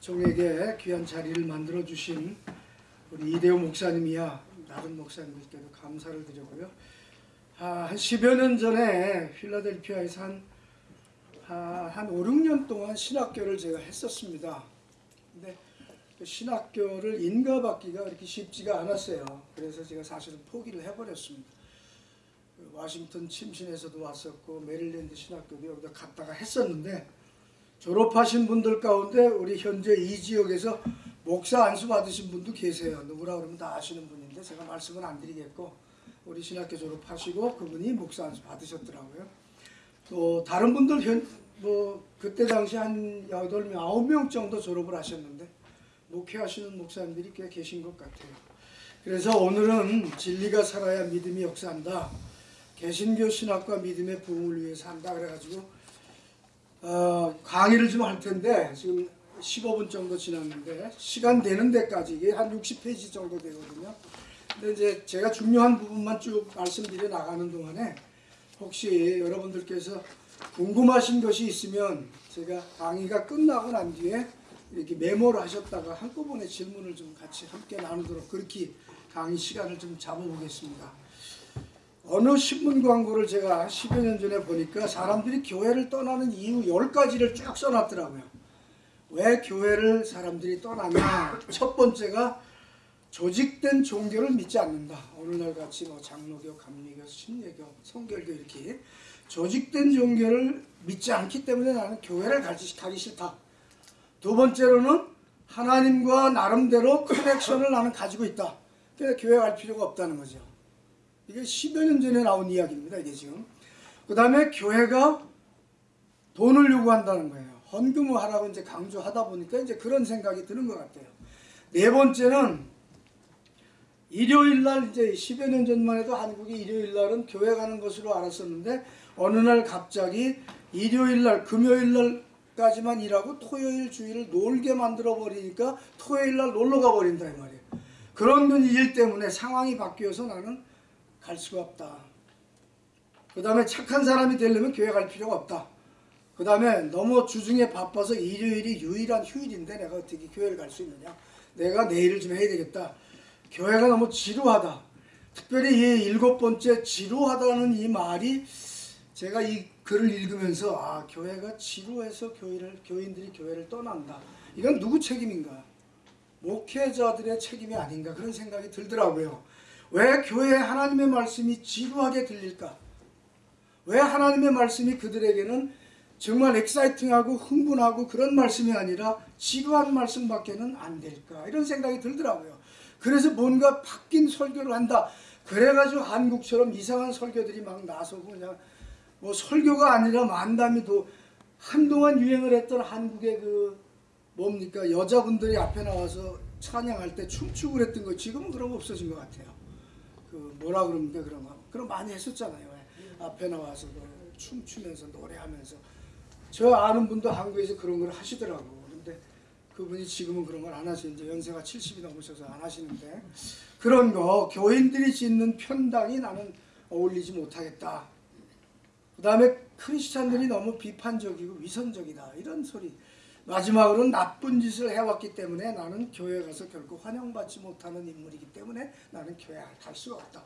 종에게 귀한 자리를 만들어 주신 우리 이대호 목사님이야 다른 목사님들께도 감사를 드리고요. 아, 한 10여 년 전에 필라델피아에서 한, 아, 한 5, 6년 동안 신학교를 제가 했었습니다. 근데 그 신학교를 인가받기가 그렇게 쉽지가 않았어요. 그래서 제가 사실은 포기를 해버렸습니다. 그 워싱턴 침신에서도 왔었고 메릴랜드 신학교도 여기다 갔다가 했었는데 졸업하신 분들 가운데 우리 현재 이 지역에서 목사 안수 받으신 분도 계세요. 누구라 그러면 다 아시는 분인데 제가 말씀은 안 드리겠고 우리 신학교 졸업하시고 그분이 목사 안수 받으셨더라고요. 또 다른 분들 현, 뭐 그때 당시 한 여덟 명 아홉 명 정도 졸업을 하셨는데 목회하시는 목사님들이 꽤 계신 것 같아요. 그래서 오늘은 진리가 살아야 믿음이 역사한다. 개신교 신학과 믿음의 부흥을 위해서 한다 그래가지고 어, 강의를 좀 할 텐데 지금 15분 정도 지났는데 시간 되는 데까지 이게 한 60페이지 정도 되거든요. 근데 이제 제가 중요한 부분만 쭉 말씀드려 나가는 동안에 혹시 여러분들께서 궁금하신 것이 있으면 제가 강의가 끝나고 난 뒤에 이렇게 메모를 하셨다가 한꺼번에 질문을 좀 같이 함께 나누도록 그렇게 강의 시간을 좀 잡아보겠습니다. 어느 신문 광고를 제가 10여 년 전에 보니까 사람들이 교회를 떠나는 이유 10가지를 쭉 써놨더라고요. 왜 교회를 사람들이 떠나냐? 첫 번째가 조직된 종교를 믿지 않는다. 오늘날 같이 뭐 장로교, 감리교, 신예교, 성결교 이렇게 조직된 종교를 믿지 않기 때문에 나는 교회를 가기 싫다. 두 번째로는 하나님과 나름대로 커넥션을 나는 가지고 있다. 그래서 교회 갈 필요가 없다는 거죠. 이게 10여 년 전에 나온 이야기입니다. 이게 지금. 그 다음에 교회가 돈을 요구한다는 거예요. 헌금을 하라고 이제 강조하다 보니까 이제 그런 생각이 드는 것 같아요. 네 번째는 일요일 날 이제 10여 년 전만 해도 한국이 일요일 날은 교회 가는 것으로 알았었는데 어느 날 갑자기 일요일 날 금요일 날까지만 일하고 토요일 주일을 놀게 만들어 버리니까 토요일 날 놀러 가 버린다 이 말이에요. 그런 일 때문에 상황이 바뀌어서 나는 갈 수가 없다. 그 다음에 착한 사람이 되려면 교회 갈 필요가 없다. 그 다음에 너무 주중에 바빠서 일요일이 유일한 휴일인데 내가 어떻게 교회를 갈 수 있느냐. 내가 내일을 좀 해야 되겠다. 교회가 너무 지루하다. 특별히 이 일곱 번째 지루하다는 이 말이 제가 이 글을 읽으면서 아 교회가 지루해서 교회를 교인들이 교회를 떠난다. 이건 누구 책임인가? 목회자들의 책임이 아닌가 그런 생각이 들더라고요. 왜 교회 하나님의 말씀이 지루하게 들릴까? 왜 하나님의 말씀이 그들에게는 정말 엑사이팅하고 흥분하고 그런 말씀이 아니라 지루한 말씀밖에는 안 될까? 이런 생각이 들더라고요. 그래서 뭔가 바뀐 설교를 한다. 그래가지고 한국처럼 이상한 설교들이 막 나서고 그냥 뭐 설교가 아니라 만담이 도 한동안 유행을 했던 한국의 그 뭡니까 여자분들이 앞에 나와서 찬양할 때 춤추고 그랬던 거 지금은 그런 거 없어진 것 같아요. 그 뭐라 그럽니까 그런 거 그럼 많이 했었잖아요. 왜? 앞에 나와서 그 춤추면서 노래하면서 저 아는 분도 한국에서 그런 걸 하시더라고. 근데 그분이 지금은 그런 걸 안 하시는 이제 연세가 70이 넘으셔서 안 하시는데 그런 거 교인들이 짓는 편당이 나는 어울리지 못하겠다. 그 다음에 크리스찬들이 너무 비판적이고 위선적이다 이런 소리 마지막으로는 나쁜 짓을 해왔기 때문에 나는 교회 가서 결코 환영받지 못하는 인물이기 때문에 나는 교회 갈 수가 없다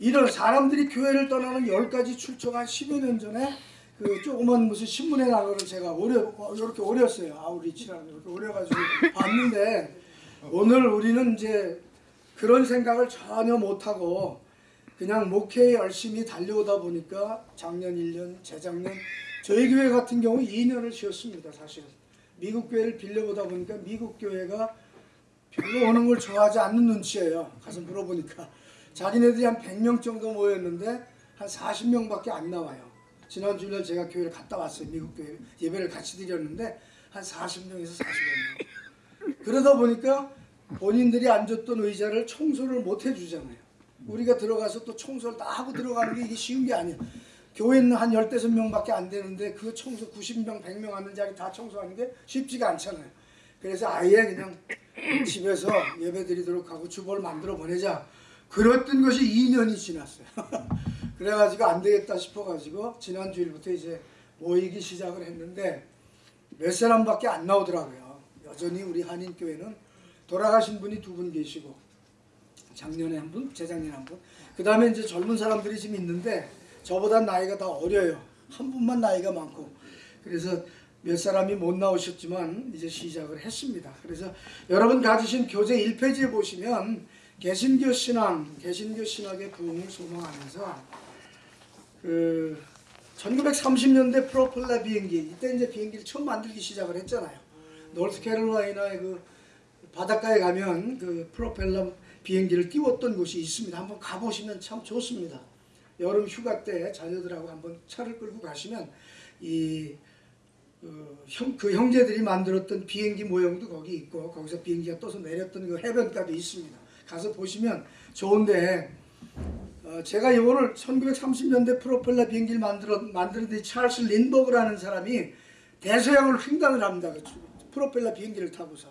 이런 사람들이 교회를 떠나는 열 가지 출처가 10여 년 전에 그 조그만 무슨 신문에 나거를 제가 오려 이렇게 오렸어요 아우리치라는 이렇게 오려가지고 봤는데 오늘 우리는 이제 그런 생각을 전혀 못하고 그냥 목회에 열심히 달려오다 보니까 작년 1년, 재작년 저희 교회 같은 경우 2년을 쉬었습니다. 사실은. 미국 교회를 빌려보다 보니까 미국 교회가 별로 오는 걸 좋아하지 않는 눈치예요. 가서 물어보니까. 자기네들이 한 100명 정도 모였는데 한 40명밖에 안 나와요. 지난 주일날 제가 교회를 갔다 왔어요. 미국 교회 예배를 같이 드렸는데 한 40명에서 45명. 그러다 보니까 본인들이 앉았던 의자를 청소를 못 해주잖아요. 우리가 들어가서 또 청소를 다 하고 들어가는 게 이게 쉬운 게 아니에요. 교회는 한 15명밖에 안 되는데 그 청소 90명, 100명 앉는 자리 다 청소하는 게 쉽지가 않잖아요. 그래서 아예 그냥 집에서 예배 드리도록 하고 주보를 만들어 보내자. 그랬던 것이 2년이 지났어요. 그래가지고 안 되겠다 싶어가지고 지난 주일부터 이제 모이기 시작을 했는데 몇 사람밖에 안 나오더라고요. 여전히 우리 한인교회는 돌아가신 분이 두 분 계시고 작년에 한 분, 재작년에 한 분. 그 다음에 이제 젊은 사람들이 지금 있는데 저보다 나이가 다 어려요. 한 분만 나이가 많고. 그래서 몇 사람이 못 나오셨지만 이제 시작을 했습니다. 그래서 여러분 가지신 교재 1페이지에 보시면 개신교 신앙, 개신교 신학의 부흥을 소망하면서 그 1930년대 프로펠러 비행기 이때 이제 비행기를 처음 만들기 시작을 했잖아요. 노스캐롤라이나의 그 바닷가에 가면 그 프로펠러 비행기를 띄웠던 곳이 있습니다. 한번 가보시면 참 좋습니다. 여름 휴가 때 자녀들하고 한번 차를 끌고 가시면 이 그, 형, 그 형제들이 만들었던 비행기 모형도 거기 있고 거기서 비행기가 떠서 내렸던 그 해변가도 있습니다. 가서 보시면 좋은데 어, 제가 이거를 1930년대 프로펠러 비행기를 만들어 만드는 이 찰스 린버그라는 사람이 대서양을 횡단을 합니다. 그 프로펠러 비행기를 타고서.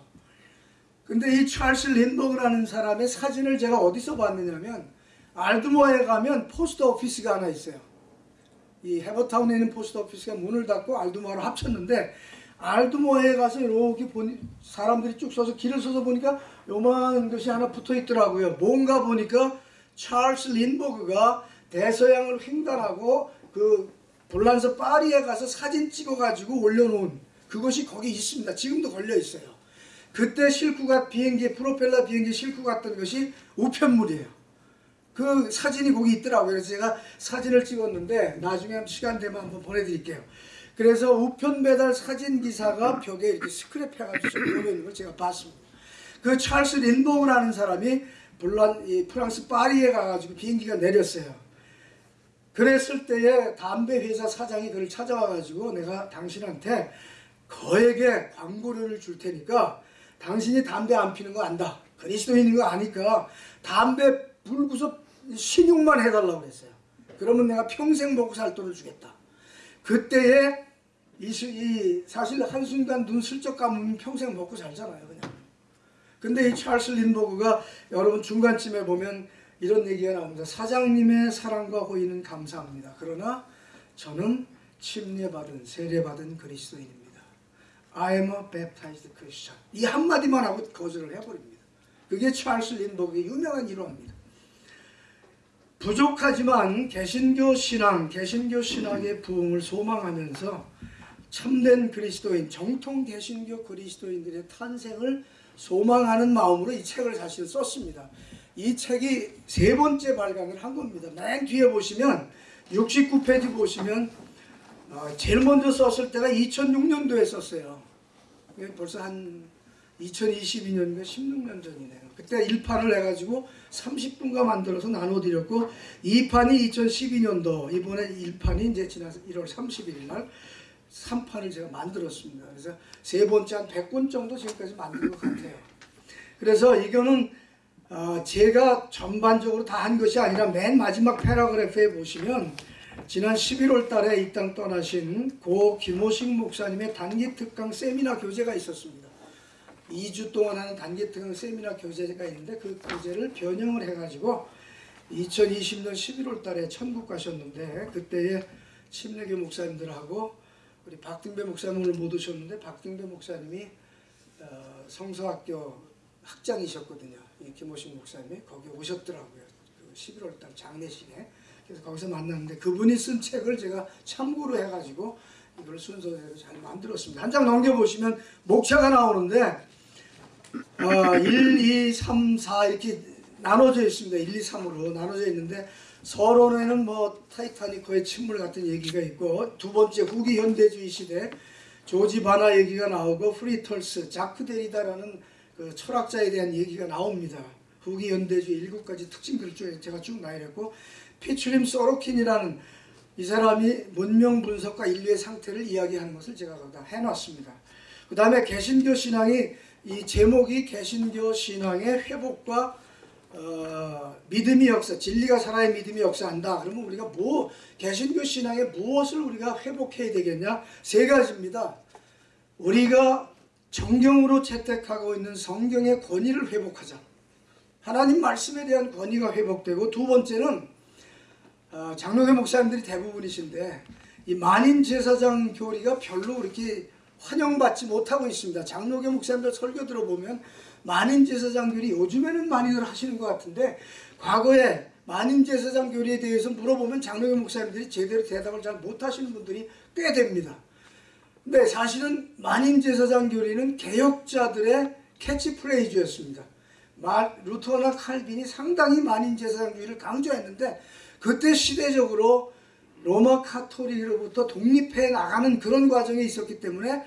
근데 이 찰스 린버그라는 사람의 사진을 제가 어디서 봤느냐면 알드모어에 가면 post office가 하나 있어요. 이 해버타운에 있는 post office가 문을 닫고 알드모어로 합쳤는데 알드모어에 가서 이렇게 보니 사람들이 쭉 서서 줄을 서서 보니까 요만한 것이 하나 붙어 있더라고요. 뭔가 보니까 찰스 린버그가 대서양을 횡단하고 그 볼란서 파리에 가서 사진 찍어가지고 올려놓은 그것이 거기 있습니다. 지금도 걸려 있어요. 그때 갔 비행기 프로펠러 비행기 싣고 갔던 것이 우편물이에요. 그 사진이 거기 있더라고요. 그래서 제가 사진을 찍었는데 나중에 시간 되면 한번 보내드릴게요. 그래서 우편 배달 사진 기사가 벽에 이렇게 스크랩 해가지고 올려 있는 걸 제가 봤습니다. 그 찰스 린보우라는 사람이 불란 이 프랑스 파리에 가가지고 비행기가 내렸어요. 그랬을 때에 담배 회사 사장이 그를 찾아와가지고 내가 당신한테 거액의 광고료를 줄 테니까 당신이 담배 안 피는 거 안다. 그리스도인인 거 아니까 담배 불구서 신용만 해달라고 그랬어요. 그러면 내가 평생 먹고 살 돈을 주겠다. 그때에 이, 이 사실 한순간 눈 슬쩍 감으면 평생 먹고 살잖아요. 그냥. 근데 이 찰스 린버그가 여러분 중간쯤에 보면 이런 얘기가 나옵니다. 사장님의 사랑과 호의는 감사합니다. 그러나 저는 침례받은 세례받은 그리스도인입니다. I am a baptized Christian. 이 한마디만 하고 거절을 해버립니다. 그게 찰스 린버그의 유명한 일화입니다. 부족하지만 개신교 신앙, 개신교 신앙의 부흥을 소망하면서 참된 그리스도인, 정통 개신교 그리스도인들의 탄생을 소망하는 마음으로 이 책을 사실 썼습니다. 이 책이 세 번째 발간을 한 겁니다. 맨 뒤에 보시면 69페이지 보시면 어, 제일 먼저 썼을 때가 2006년도에 썼어요. 벌써 한 2022년인가 16년 전이네요. 그때 1판을 해가지고 30분간 만들어서 나눠드렸고 2판이 2012년도 이번에 1판이 이제 지난 1월 31일 날 3판을 제가 만들었습니다. 그래서 세 번째 한 100권 정도 지금까지 만든 것 같아요. 그래서 이거는 어 제가 전반적으로 다 한 것이 아니라 맨 마지막 패러그래프에 보시면 지난 11월 달에 이 땅 떠나신 고 김호식 목사님의 단기 특강 세미나 교재가 있었습니다. 2주 동안 하는 단기 특강 세미나 교재가 있는데 그 교재를 변형을 해가지고 2020년 11월 달에 천국 가셨는데 그때에 침례교 목사님들하고 우리 박등배 목사님을 못 오셨는데 박등배 목사님이 어, 성서학교 학장이셨거든요. 이 김호식 목사님이 거기 오셨더라고요. 그 11월 달 장례식에. 그래서 거기서 만났는데 그분이 쓴 책을 제가 참고로 해가지고 이걸 순서대로 잘 만들었습니다. 한 장 넘겨보시면 목차가 나오는데 어, 1, 2, 3, 4 이렇게 나눠져 있습니다. 1, 2, 3으로 나눠져 있는데 서론에는 뭐 타이타닉호의 침몰 같은 얘기가 있고 두 번째 후기 현대주의 시대 조지 바나 얘기가 나오고 프리털스, 자크 데리다라는 그 철학자에 대한 얘기가 나옵니다. 후기 현대주의 일곱 가지 특징 글을 제가 쭉 나열했고 피티림 소로킨이라는 이 사람이 문명 분석과 인류의 상태를 이야기하는 것을 제가 거기다 해놨습니다. 그 다음에 개신교 신앙이 이 제목이 개신교 신앙의 회복과 어, 믿음이 역사, 진리가 살아야 믿음이 역사한다. 그러면 우리가 뭐 개신교 신앙에 무엇을 우리가 회복해야 되겠냐? 세 가지입니다. 우리가 정경으로 채택하고 있는 성경의 권위를 회복하자. 하나님 말씀에 대한 권위가 회복되고 두 번째는 어, 장로교 목사님들이 대부분이신데 이 만인 제사장 교리가 별로 그렇게 환영받지 못하고 있습니다. 장로교 목사님들 설교 들어보면 만인제사장 교리 요즘에는 많이들 하시는 것 같은데 과거에 만인제사장 교리에 대해서 물어보면 장로교 목사님들이 제대로 대답을 잘 못하시는 분들이 꽤 됩니다. 근데 사실은 만인 제사장 교리는 개혁자들의 캐치프레이즈였습니다. 마- 루터나 칼빈이 상당히 만인 제사장 교리를 강조했는데 그때 시대적으로 로마 카톨릭으로부터 독립해 나가는 그런 과정에 있었기 때문에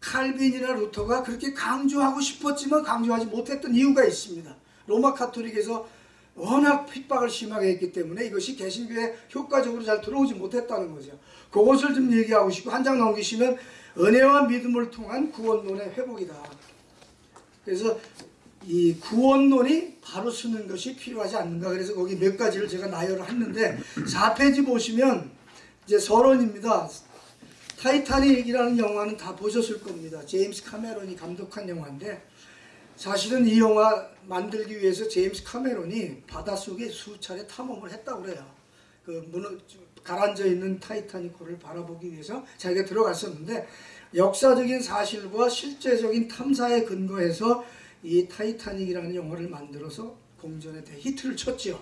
칼빈이나 루터가 그렇게 강조하고 싶었지만 강조하지 못했던 이유가 있습니다. 로마 카톨릭에서 워낙 핍박을 심하게 했기 때문에 이것이 개신교에 효과적으로 잘 들어오지 못했다는 거죠. 그것을 좀 얘기하고 싶고 한 장 넘기시면 은혜와 믿음을 통한 구원론의 회복이다. 그래서 이 구원론이 바로 쓰는 것이 필요하지 않는가. 그래서 거기 몇 가지를 제가 나열을 했는데 4페이지 보시면 이제 서론입니다. 타이타닉이라는 영화는 다 보셨을 겁니다. 제임스 카메론이 감독한 영화인데 사실은 이 영화 만들기 위해서 제임스 카메론이 바닷속에 수차례 탐험을 했다고 그래요. 그 무너 가라앉아 있는 타이타닉호를 바라보기 위해서 자기가 들어갔었는데 역사적인 사실과 실제적인 탐사에 근거해서 이 타이타닉이라는 영화를 만들어서 공전에 대히트를 쳤지요.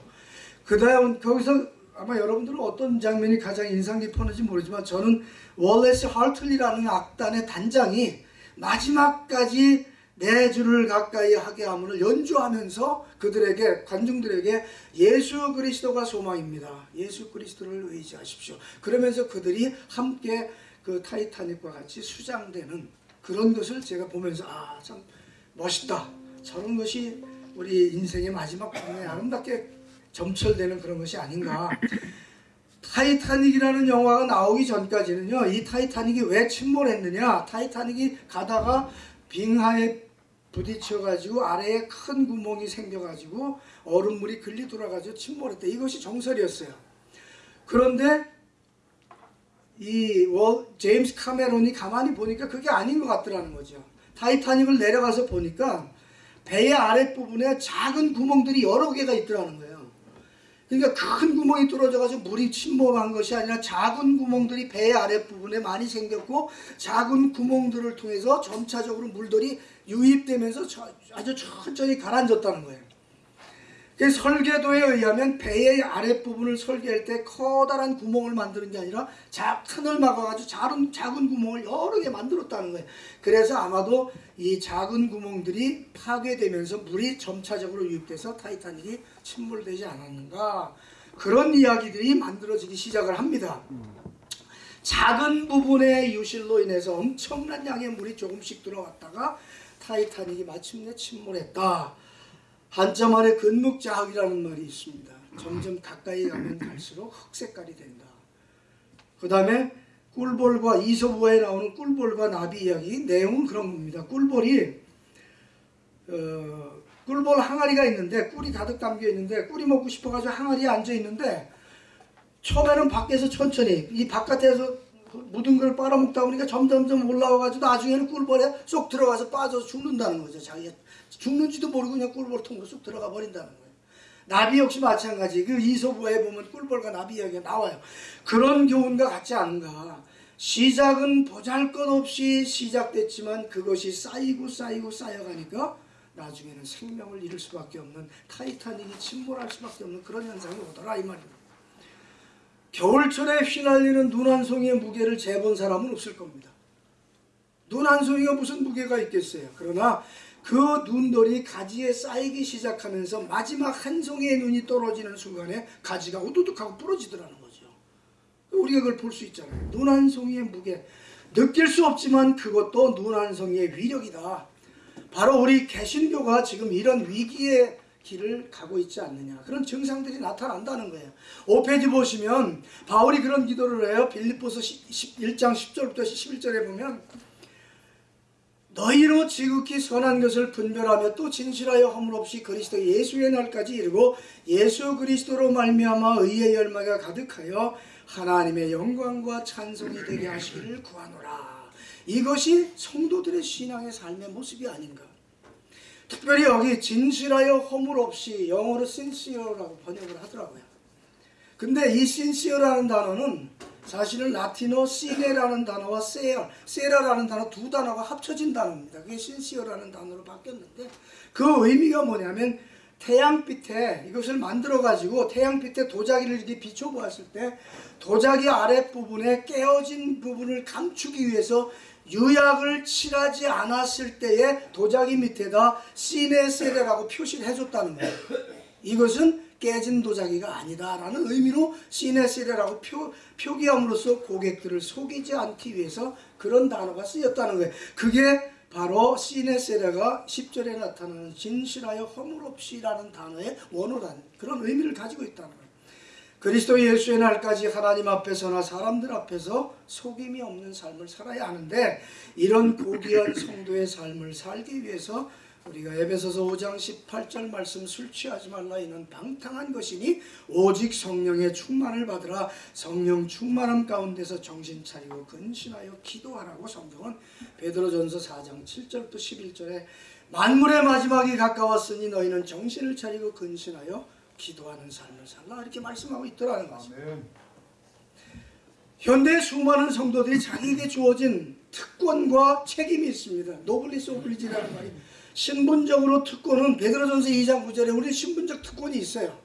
그 다음 거기서 아마 여러분들은 어떤 장면이 가장 인상 깊었는지 모르지만 저는 월레스 하틀리라는 악단의 단장이 마지막까지 내 주를 가까이 하게 함을 연주하면서 그들에게 관중들에게 예수 그리스도가 소망입니다. 예수 그리스도를 의지하십시오. 그러면서 그들이 함께 그 타이타닉과 같이 수장되는 그런 것을 제가 보면서 아참 멋있다. 저런 것이 우리 인생의 마지막 부분에 아름답게 점철되는 그런 것이 아닌가. 타이타닉이라는 영화가 나오기 전까지는요, 이 타이타닉이 왜 침몰했느냐? 타이타닉이 가다가 빙하에 부딪혀가지고 아래에 큰 구멍이 생겨가지고 얼음물이 글리 들어가지고 침몰했다. 이것이 정설이었어요. 그런데 이 워, 제임스 카메론이 가만히 보니까 그게 아닌 것 같더라는 거죠. 타이타닉을 내려가서 보니까 배의 아랫부분에 작은 구멍들이 여러 개가 있더라는 거예요. 그러니까 큰 구멍이 뚫어져가지고 물이 침몰한 것이 아니라 작은 구멍들이 배 아랫부분에 많이 생겼고 작은 구멍들을 통해서 점차적으로 물들이 유입되면서 저- 아주 천천히 가라앉았다는 거예요. 그 설계도에 의하면 배의 아랫부분을 설계할 때 커다란 구멍을 만드는 게 아니라 자, 칸을 막아가지고 작은, 작은 구멍을 여러 개 만들었다는 거예요. 그래서 아마도 이 작은 구멍들이 파괴되면서 물이 점차적으로 유입돼서 타이타닉이 침몰되지 않았는가 그런 이야기들이 만들어지기 시작을 합니다. 작은 부분의 유실로 인해서 엄청난 양의 물이 조금씩 들어왔다가 타이타닉이 마침내 침몰했다. 한자 말에 근묵자흑이라는 말이 있습니다. 점점 가까이 가면 갈수록 흑색깔이 된다. 그 다음에 꿀볼과 이소부에 나오는 꿀볼과 나비 이야기 내용은 그런 겁니다. 꿀볼이 어, 꿀볼 항아리가 있는데 꿀이 가득 담겨 있는데 꿀이 먹고 싶어가지고 항아리에 앉아 있는데 처음에는 밖에서 천천히 이 바깥에서 묻은 걸 빨아먹다 보니까 점점점 올라와가지고 나중에는 꿀벌에 쏙 들어가서 빠져서 죽는다는 거죠. 자기가 죽는지도 모르고 그냥 꿀벌 통으로 쏙 들어가 버린다는 거예요. 나비 역시 마찬가지. 그 이소부에 보면 꿀벌과 나비 이야기가 나와요. 그런 교훈과 같지 않은가. 시작은 보잘것없이 시작됐지만 그것이 쌓이고 쌓이고 쌓여가니까 나중에는 생명을 잃을 수밖에 없는 타이타닉이 침몰할 수밖에 없는 그런 현상이 오더라 이 말입니다. 겨울철에 휘날리는 눈 한 송이의 무게를 재본 사람은 없을 겁니다. 눈 한 송이가 무슨 무게가 있겠어요. 그러나 그 눈돌이 가지에 쌓이기 시작하면서 마지막 한 송이의 눈이 떨어지는 순간에 가지가 우두둑하고 부러지더라는 거죠. 우리가 그걸 볼 수 있잖아요. 눈 한 송이의 무게. 느낄 수 없지만 그것도 눈 한 송이의 위력이다. 바로 우리 개신교가 지금 이런 위기의 길을 가고 있지 않느냐. 그런 증상들이 나타난다는 거예요. 5페이지 보시면 바울이 그런 기도를 해요. 빌립보서 1장 10절부터 11절에 보면 너희로 지극히 선한 것을 분별하며 또 진실하여 허물 없이 그리스도 예수의 날까지 이르고 예수 그리스도로 말미암아 의의 열매가 가득하여 하나님의 영광과 찬송이 되게 하시기를 구하노라. 이것이 성도들의 신앙의 삶의 모습이 아닌가. 특별히 여기 진실하여 허물 없이 영어로 sincere라고 번역을 하더라고요. 근데 이 sincere라는 단어는 사실은 라틴어 시네라는 단어와 세라, 세라라는 단어 두 단어가 합쳐진 단어입니다. 그게 신시어라는 단어로 바뀌었는데 그 의미가 뭐냐면 태양빛에 이것을 만들어 가지고 태양빛에 도자기를 이렇게 비춰 보았을 때 도자기 아랫부분에 깨어진 부분을 감추기 위해서 유약을 칠하지 않았을 때에 도자기 밑에다 시네세레라고 표시를 해줬다는 거예요. 이것은 깨진 도자기가 아니다라는 의미로 시네세레라고 표, 표기함으로써 고객들을 속이지 않기 위해서 그런 단어가 쓰였다는 거예요. 그게 바로 시네세레가 10절에 나타나는 진실하여 허물 없이라는 단어의 원어라는 그런 의미를 가지고 있다는 거예요. 그리스도 예수의 날까지 하나님 앞에서나 사람들 앞에서 속임이 없는 삶을 살아야 하는데 이런 고귀한 성도의 삶을 살기 위해서 우리가 에베소서 5장 18절 말씀 술 취하지 말라 이는 방탕한 것이니 오직 성령의 충만을 받으라 성령 충만함 가운데서 정신 차리고 근신하여 기도하라고 성경은 베드로전서 4장 7절부터 11절에 만물의 마지막이 가까웠으니 너희는 정신을 차리고 근신하여 기도하는 삶을 살라 이렇게 말씀하고 있더라는. 아멘. 현대 수많은 성도들이 자기에게 주어진 특권과 책임이 있습니다. 노블리스 오블리지라는 말이 신분적으로 특권은 베드로전서 2장 9절에 우리 신분적 특권이 있어요.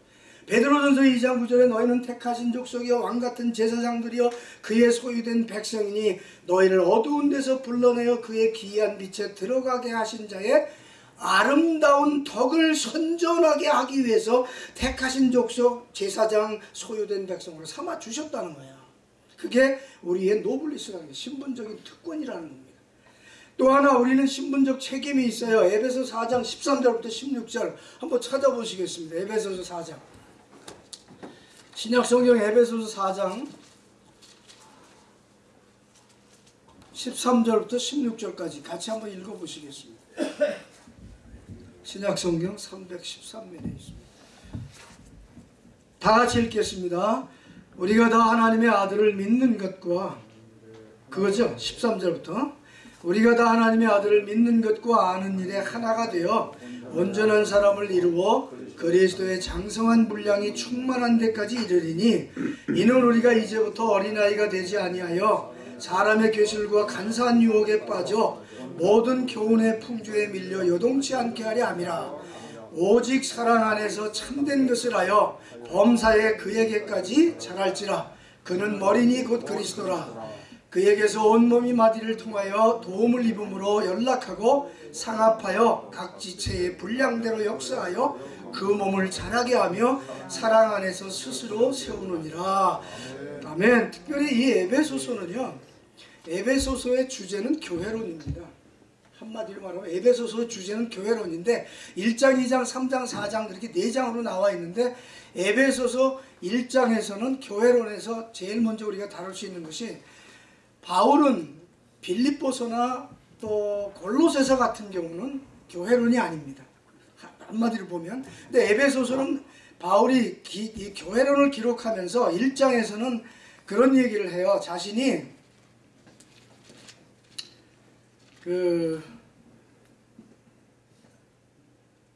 베드로전서 2장 9절에 너희는 택하신 족속이여 왕 같은 제사장들이여 그의 소유된 백성이니 너희를 어두운 데서 불러내어 그의 기이한 빛에 들어가게 하신 자의 아름다운 덕을 선전하게 하기 위해서 택하신 족속 제사장 소유된 백성으로 삼아 주셨다는 거예요. 그게 우리의 노블리스라는 게 신분적인 특권이라는 겁니다. 또 하나 우리는 신분적 책임이 있어요. 에베소 4장 13절부터 16절 한번 찾아보시겠습니다. 에베소서 4장. 신약 성경 에베소서 4장 13절부터 16절까지 같이 한번 읽어 보시겠습니다. 신약 성경 313면에 있습니다. 다 같이 읽겠습니다. 우리가 다 하나님의 아들을 믿는 것과 그거죠. 13절부터 우리가 다 하나님의 아들을 믿는 것과 아는 일에 하나가 되어 온전한 사람을 이루어 그리스도의 장성한 분량이 충만한 데까지 이르리니 이는 우리가 이제부터 어린아이가 되지 아니하여 사람의 교실과 간사한 유혹에 빠져 모든 교훈의 풍주에 밀려 요동치 않게 하려 함이라. 오직 사랑 안에서 참된 것을 하여 범사에 그에게까지 자랄지라. 그는 머리니 곧 그리스도라 그에게서 온몸이 마디를 통하여 도움을 입음으로 연락하고 상합하여 각 지체의 분량대로 역사하여 그 몸을 자라게 하며 사랑 안에서 스스로 세우느니라. 아멘. 특별히 이 에베소서는요 에베소서의 주제는 교회론입니다. 한마디로 말하면 에베소서 주제는 교회론인데 1장, 2장, 3장, 4장 이렇게 4장으로 나와 있는데 에베소서 1장에서는 교회론에서 제일 먼저 우리가 다룰 수 있는 것이 바울은 빌립보서나 또 골로새서 같은 경우는 교회론이 아닙니다. 한마디로 보면 근데 에베소서는 바울이 기, 이 교회론을 기록하면서 1장에서는 그런 얘기를 해요. 자신이 그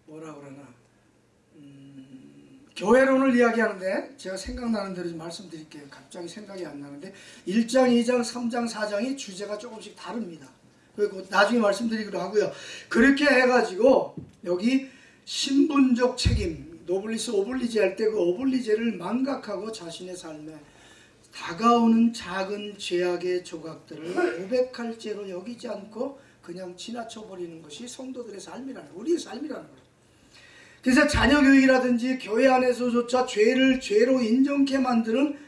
뭐라 음, 교회론을 이야기하는데 제가 생각나는 대로 좀 말씀드릴게요. 갑자기 생각이 안 나는데 1장, 2장, 3장, 4장이 주제가 조금씩 다릅니다. 그리고 나중에 말씀드리기로 하고요. 그렇게 해가지고 여기 신분적 책임 노블리스 오블리제 할 때 그 오블리제를 망각하고 자신의 삶에 다가오는 작은 죄악의 조각들을 고백할 죄로 여기지 않고 그냥 지나쳐 버리는 것이 성도들의 삶이라는. 우리의 삶이라는 거예요. 그래서 자녀 교육이라든지 교회 안에서조차 죄를 죄로 인정케 만드는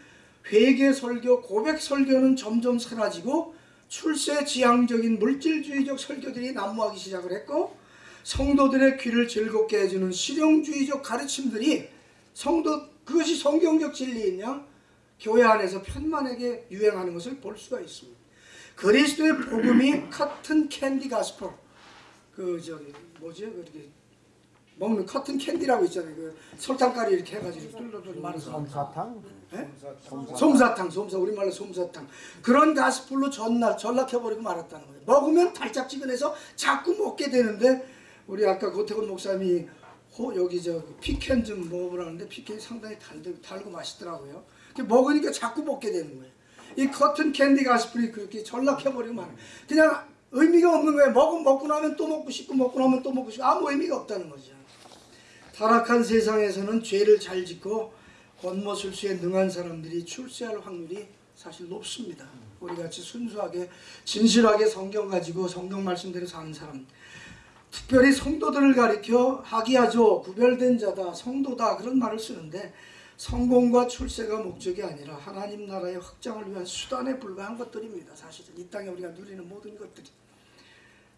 회개 설교, 고백 설교는 점점 사라지고 출세 지향적인 물질주의적 설교들이 난무하기 시작을 했고 성도들의 귀를 즐겁게 해주는 실용주의적 가르침들이 성도 그것이 성경적 진리이냐? 교회 안에서 편만하게 유행하는 것을 볼 수가 있습니다. 그리스도의 복음이 cotton candy gospel 그 저기 뭐지? 그렇게 먹는 cotton candy라고 있잖아요. 그 설탕가루 이렇게 해가지고 뚫뚫뚫 말아서 솜사탕? 예? 솜사탕. 솜사탕, 솜사 우리말로 솜사탕 그런 gospel로 전날 전락해버리고 말았다는 거예요. 먹으면 달짝지근해서 자꾸 먹게 되는데 우리 아까 고태곤 목사님이 호 여기 저 pecan 좀 먹어보라는데 pecan이 상당히 달, 달고 맛있더라고요. 먹으니까 자꾸 먹게 되는 거예요. 이 cotton candy gospel이 그렇게 전락해버리면 그냥 의미가 없는 거예요. 먹고 먹고 나면 또 먹고 싶고 먹고 나면 또 먹고 싶고 아무 의미가 없다는 거죠. 타락한 세상에서는 죄를 잘 짓고 권모술수에 능한 사람들이 출세할 확률이 사실 높습니다. 우리 같이 순수하게 진실하게 성경 가지고 성경 말씀대로 사는 사람 특별히 성도들을 가리켜 하기야죠 구별된 자다 성도다 그런 말을 쓰는데 성공과 출세가 목적이 아니라 하나님 나라의 확장을 위한 수단에 불과한 것들입니다. 사실은 이 땅에 우리가 누리는 모든 것들이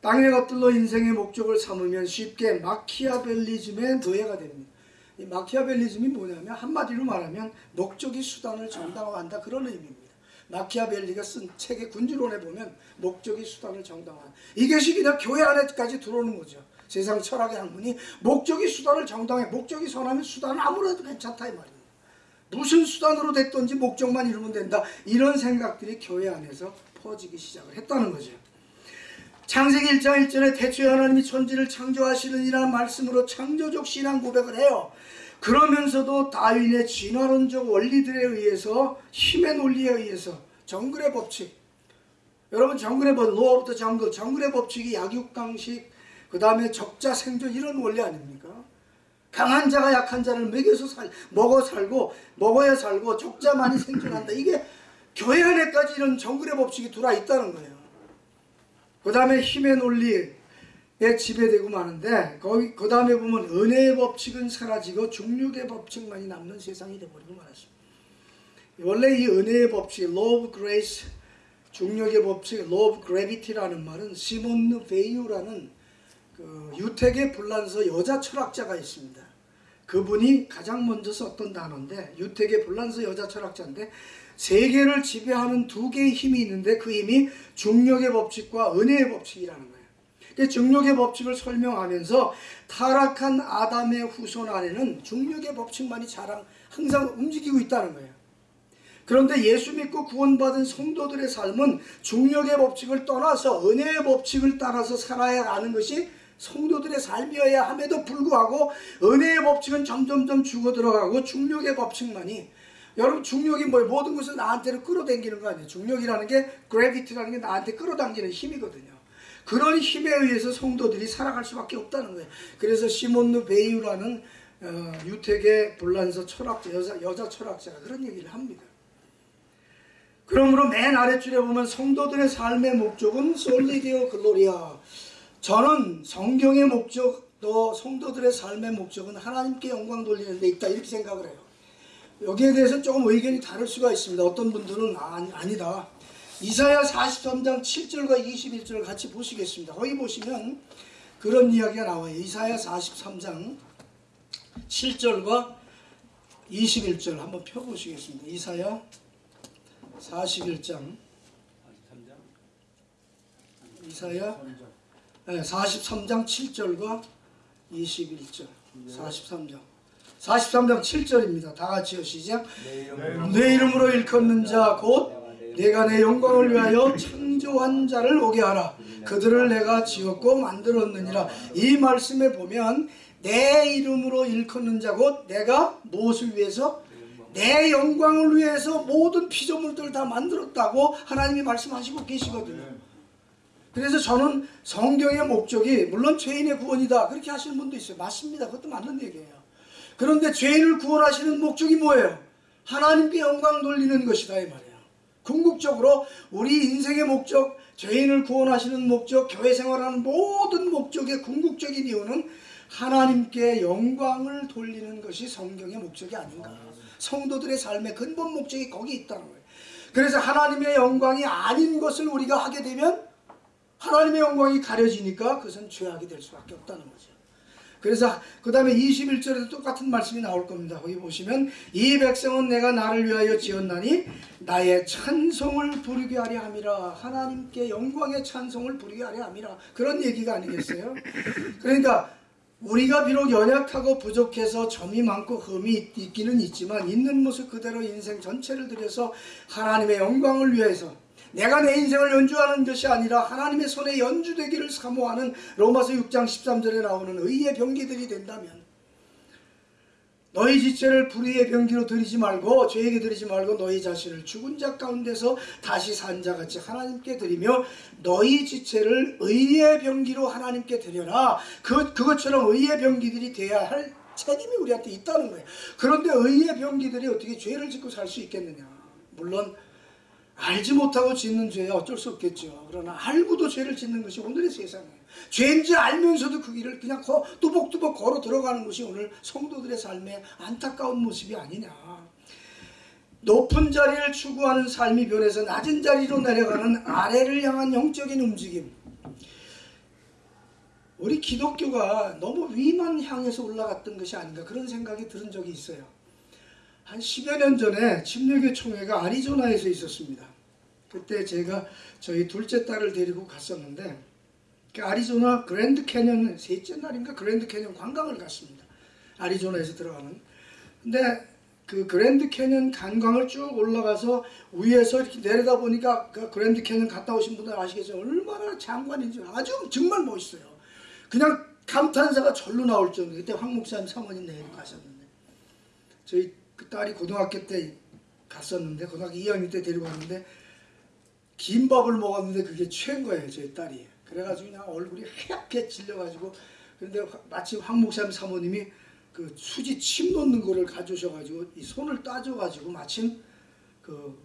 땅의 것들로 인생의 목적을 삼으면 쉽게 마키아벨리즘의 노예가 됩니다. 이 마키아벨리즘이 뭐냐면 한마디로 말하면 목적이 수단을 정당화한다 그런 의미입니다. 마키아벨리가 쓴 책의 군주론에 보면 목적이 수단을 정당화한 이것이 그냥 교회 안에까지 들어오는 거죠. 세상 철학의 학문이 목적이 수단을 정당해 목적이 선하면 수단은 아무래도 괜찮다 이 말입니다. 무슨 수단으로 됐든지 목적만 이루면 된다 이런 생각들이 교회 안에서 퍼지기 시작을 했다는 거죠. 창세기 1장 1절에 태초에 하나님이 천지를 창조하시느니라는 말씀으로 창조적 신앙 고백을 해요. 그러면서도 다윈의 진화론적 원리들에 의해서 힘의 논리에 의해서 정글의 법칙 여러분 정글의 법, law of the jungle 정글의 법칙이 약육강식 그 다음에 적자 생존 이런 원리 아닙니까? 강한 자가 약한 자를 먹여서 살, 먹어 살고 먹어야 살고 적자만이 생존한다. 이게 교회 안에까지 이런 정글의 법칙이 들어와 있다는 거예요. 그 다음에 힘의 논리에 지배되고 마는데 그 다음에 보면 은혜의 법칙은 사라지고 중력의 법칙만이 남는 세상이 되버리고 말았습니다. 원래 이 은혜의 법칙, law of grace, 중력의 법칙, law of gravity라는 말은 시몬 베이유라는 그 유택의 불란서 여자 철학자가 있습니다. 그분이 가장 먼저 썼던 단어인데 유택의 불란서 여자 철학자인데 세계를 지배하는 두 개의 힘이 있는데 그 힘이 중력의 법칙과 은혜의 법칙이라는 거예요. 그 중력의 법칙을 설명하면서 타락한 아담의 후손 안에는 중력의 법칙만이 자랑 항상 움직이고 있다는 거예요. 그런데 예수 믿고 구원받은 성도들의 삶은 중력의 법칙을 떠나서 은혜의 법칙을 따라서 살아야 하는 것이 성도들의 삶이어야 함에도 불구하고 은혜의 법칙은 점점점 죽어 들어가고 중력의 법칙만이 여러분 중력이 뭐예요? 모든 것을 나한테로 끌어당기는 거 아니에요? 중력이라는 게 그래비티라는 게 나한테 끌어당기는 힘이거든요. 그런 힘에 의해서 성도들이 살아갈 수밖에 없다는 거예요. 그래서 시몬느 베이유라는 어, 유택의 불란서 철학자 여자, 여자 철학자가 그런 얘기를 합니다. 그러므로 맨 아래줄에 보면 성도들의 삶의 목적은 솔리디오 글로리아 저는 성경의 목적 또 성도들의 삶의 목적은 하나님께 영광 돌리는 데 있다 이렇게 생각을 해요. 여기에 대해서 조금 의견이 다를 수가 있습니다. 어떤 분들은 아, 아니다. 이사야 43장 7절과 21절을 같이 보시겠습니다. 거기 보시면 그런 이야기가 나와요. 이사야 43장 7절과 21절 한번 펴보시겠습니다. 이사야 41장 이사야 43장 7절과 21절 43장 43장 7절입니다. 다 같이요 시작 내 이름으로 일컫는 자 곧 내가 내 영광을 위하여 창조한 자를 오게 하라 그들을 내가 지었고 만들었느니라 이 말씀에 보면 내 이름으로 일컫는 자 곧 내가 무엇을 위해서 내 영광을 위해서 모든 피조물들을 다 만들었다고 하나님이 말씀하시고 계시거든요. 그래서 저는 성경의 목적이 물론 죄인의 구원이다 그렇게 하시는 분도 있어요. 맞습니다. 그것도 맞는 얘기예요. 그런데 죄인을 구원하시는 목적이 뭐예요? 하나님께 영광 돌리는 것이다 이 말이에요. 궁극적으로 우리 인생의 목적, 죄인을 구원하시는 목적, 교회 생활하는 모든 목적의 궁극적인 이유는 하나님께 영광을 돌리는 것이 성경의 목적이 아닌가. 성도들의 삶의 근본 목적이 거기 있다는 거예요. 그래서 하나님의 영광이 아닌 것을 우리가 하게 되면 하나님의 영광이 가려지니까 그것은 죄악이 될 수밖에 없다는 거죠. 그래서 그 다음에 21절에도 똑같은 말씀이 나올 겁니다. 거기 보시면 이 백성은 내가 나를 위하여 지었나니 나의 찬송을 부르게 하려 함이라 하나님께 영광의 찬송을 부르게 하려 함이라 그런 얘기가 아니겠어요? 그러니까 우리가 비록 연약하고 부족해서 점이 많고 흠이 있기는 있지만 있는 모습 그대로 인생 전체를 들여서 하나님의 영광을 위해서 내가 내 인생을 연주하는 것이 아니라 하나님의 손에 연주되기를 사모하는 로마서 6장 13절에 나오는 의의 병기들이 된다면 너희 지체를 불의의 병기로 들이지 말고 죄에게 들이지 말고 너희 자신을 죽은 자 가운데서 다시 산 자 같이 하나님께 드리며 너희 지체를 의의 병기로 하나님께 드려라. 그 그것처럼 의의 병기들이 돼야 할 책임이 우리한테 있다는 거예요. 그런데 의의 병기들이 어떻게 죄를 짓고 살 수 있겠느냐? 물론 알지 못하고 짓는 죄야 어쩔 수 없겠죠. 그러나 알고도 죄를 짓는 것이 오늘의 세상이에요. 죄인지 알면서도 그 길을 그냥 거, 뚜벅뚜벅 걸어 들어가는 것이 오늘 성도들의 삶의 안타까운 모습이 아니냐. 높은 자리를 추구하는 삶이 변해서 낮은 자리로 내려가는 아래를 향한 영적인 움직임. 우리 기독교가 너무 위만 향해서 올라갔던 것이 아닌가 그런 생각이 들은 적이 있어요. 한 10여 년 전에 침례교 총회가 아리조나에서 있었습니다. 그때 제가 저희 둘째 딸을 데리고 갔었는데 그 아리조나 그랜드 캐년 셋째 날인가 그랜드 캐년 관광을 갔습니다. 아리조나에서 들어가는. 근데 그 그랜드 캐년 관광을 쭉 올라가서 위에서 이렇게 내려다 보니까 그 그랜드 캐년 갔다 오신 분들 아시겠죠? 얼마나 장관인지 아주 정말 멋있어요. 그냥 감탄사가 절로 나올 정도. 그때 황 목사님 사모님 내일 가셨는데 저희 그 딸이 고등학교 때 갔었는데 고등학교 2학년 때 데리고 갔는데 김밥을 먹었는데 그게 최인 거예요 저희 딸이 그래가지고 그냥 얼굴이 하얗게 질려가지고 근데 마침 황 목사님 사모님이 그 수지 침 놓는 거를 가져오셔가지고 이 손을 따줘가지고 마침 그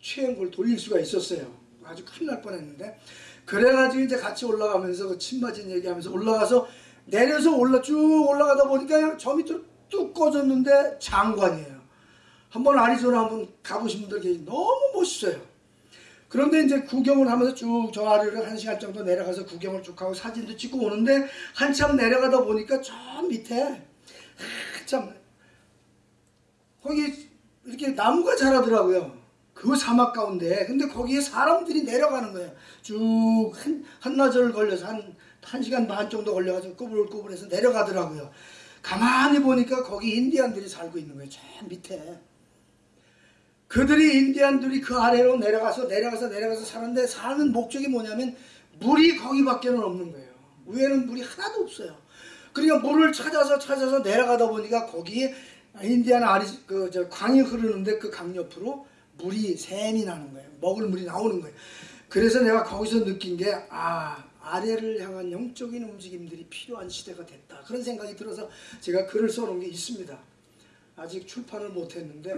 취한 걸 돌릴 수가 있었어요 아주 큰일 날 뻔했는데 그래가지고 이제 같이 올라가면서 그 침 맞은 얘기하면서 올라가서 내려서 올라 쭉 올라가다 보니까 그냥 저 밑으로 뚝 꺼졌는데 장관이에요. 한번 아리조나 한번 가보신 분들 계시 너무 멋있어요. 그런데 이제 구경을 하면서 쭉 저 아래를 한 시간 정도 내려가서 구경을 쭉 하고 사진도 찍고 오는데 한참 내려가다 보니까 저 밑에 한참 거기 이렇게 나무가 자라더라고요. 그 사막 가운데 근데 거기에 사람들이 내려가는 거예요. 쭉 한, 한나절 걸려서 한, 한 시간 반 정도 걸려가지고 꾸불꾸불해서 내려가더라고요. 가만히 보니까 거기 인디안들이 살고 있는 거예요. 저 밑에. 그들이 인디안들이 그 아래로 내려가서 내려가서 내려가서 사는데 사는 목적이 뭐냐면 물이 거기밖에 는 없는 거예요. 위에는 물이 하나도 없어요. 그러니까 물을 찾아서 찾아서 내려가다 보니까 거기에 인디안 아리 그 저 강이 흐르는데 그 강 옆으로 물이 샘이 나는 거예요. 먹을 물이 나오는 거예요. 그래서 내가 거기서 느낀 게 아, 아래를 향한 영적인 움직임들이 필요한 시대가 됐다. 그런 생각이 들어서 제가 글을 써놓은 게 있습니다. 아직 출판을 못했는데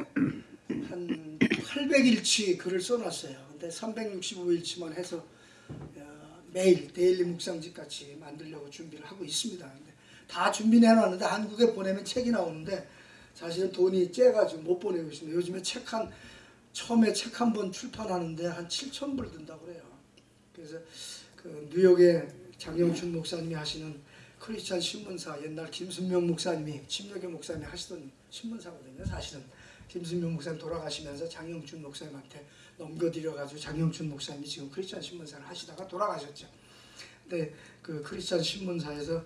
한 800일치 글을 써놨어요. 근데 365일치만 해서 어, 매일 데일리 묵상집 같이 만들려고 준비를 하고 있습니다. 근데 다 준비해 놨는데 한국에 보내면 책이 나오는데 사실은 돈이 째가지고 못 보내고 있습니다. 요즘에 책 한 처음에 책 한 번 출판하는데 한 7천 불 든다고 그래요. 그래서 그 뉴욕에 장영춘 목사님이 하시는 크리스찬 신문사 옛날 김순명 목사님이 침례교 목사님이 하시던 신문사거든요. 사실은 김순명 목사님 돌아가시면서 장영춘 목사님한테 넘겨드려가지고 장영춘 목사님이 지금 크리스찬 신문사를 하시다가 돌아가셨죠. 근데 그 크리스찬 신문사에서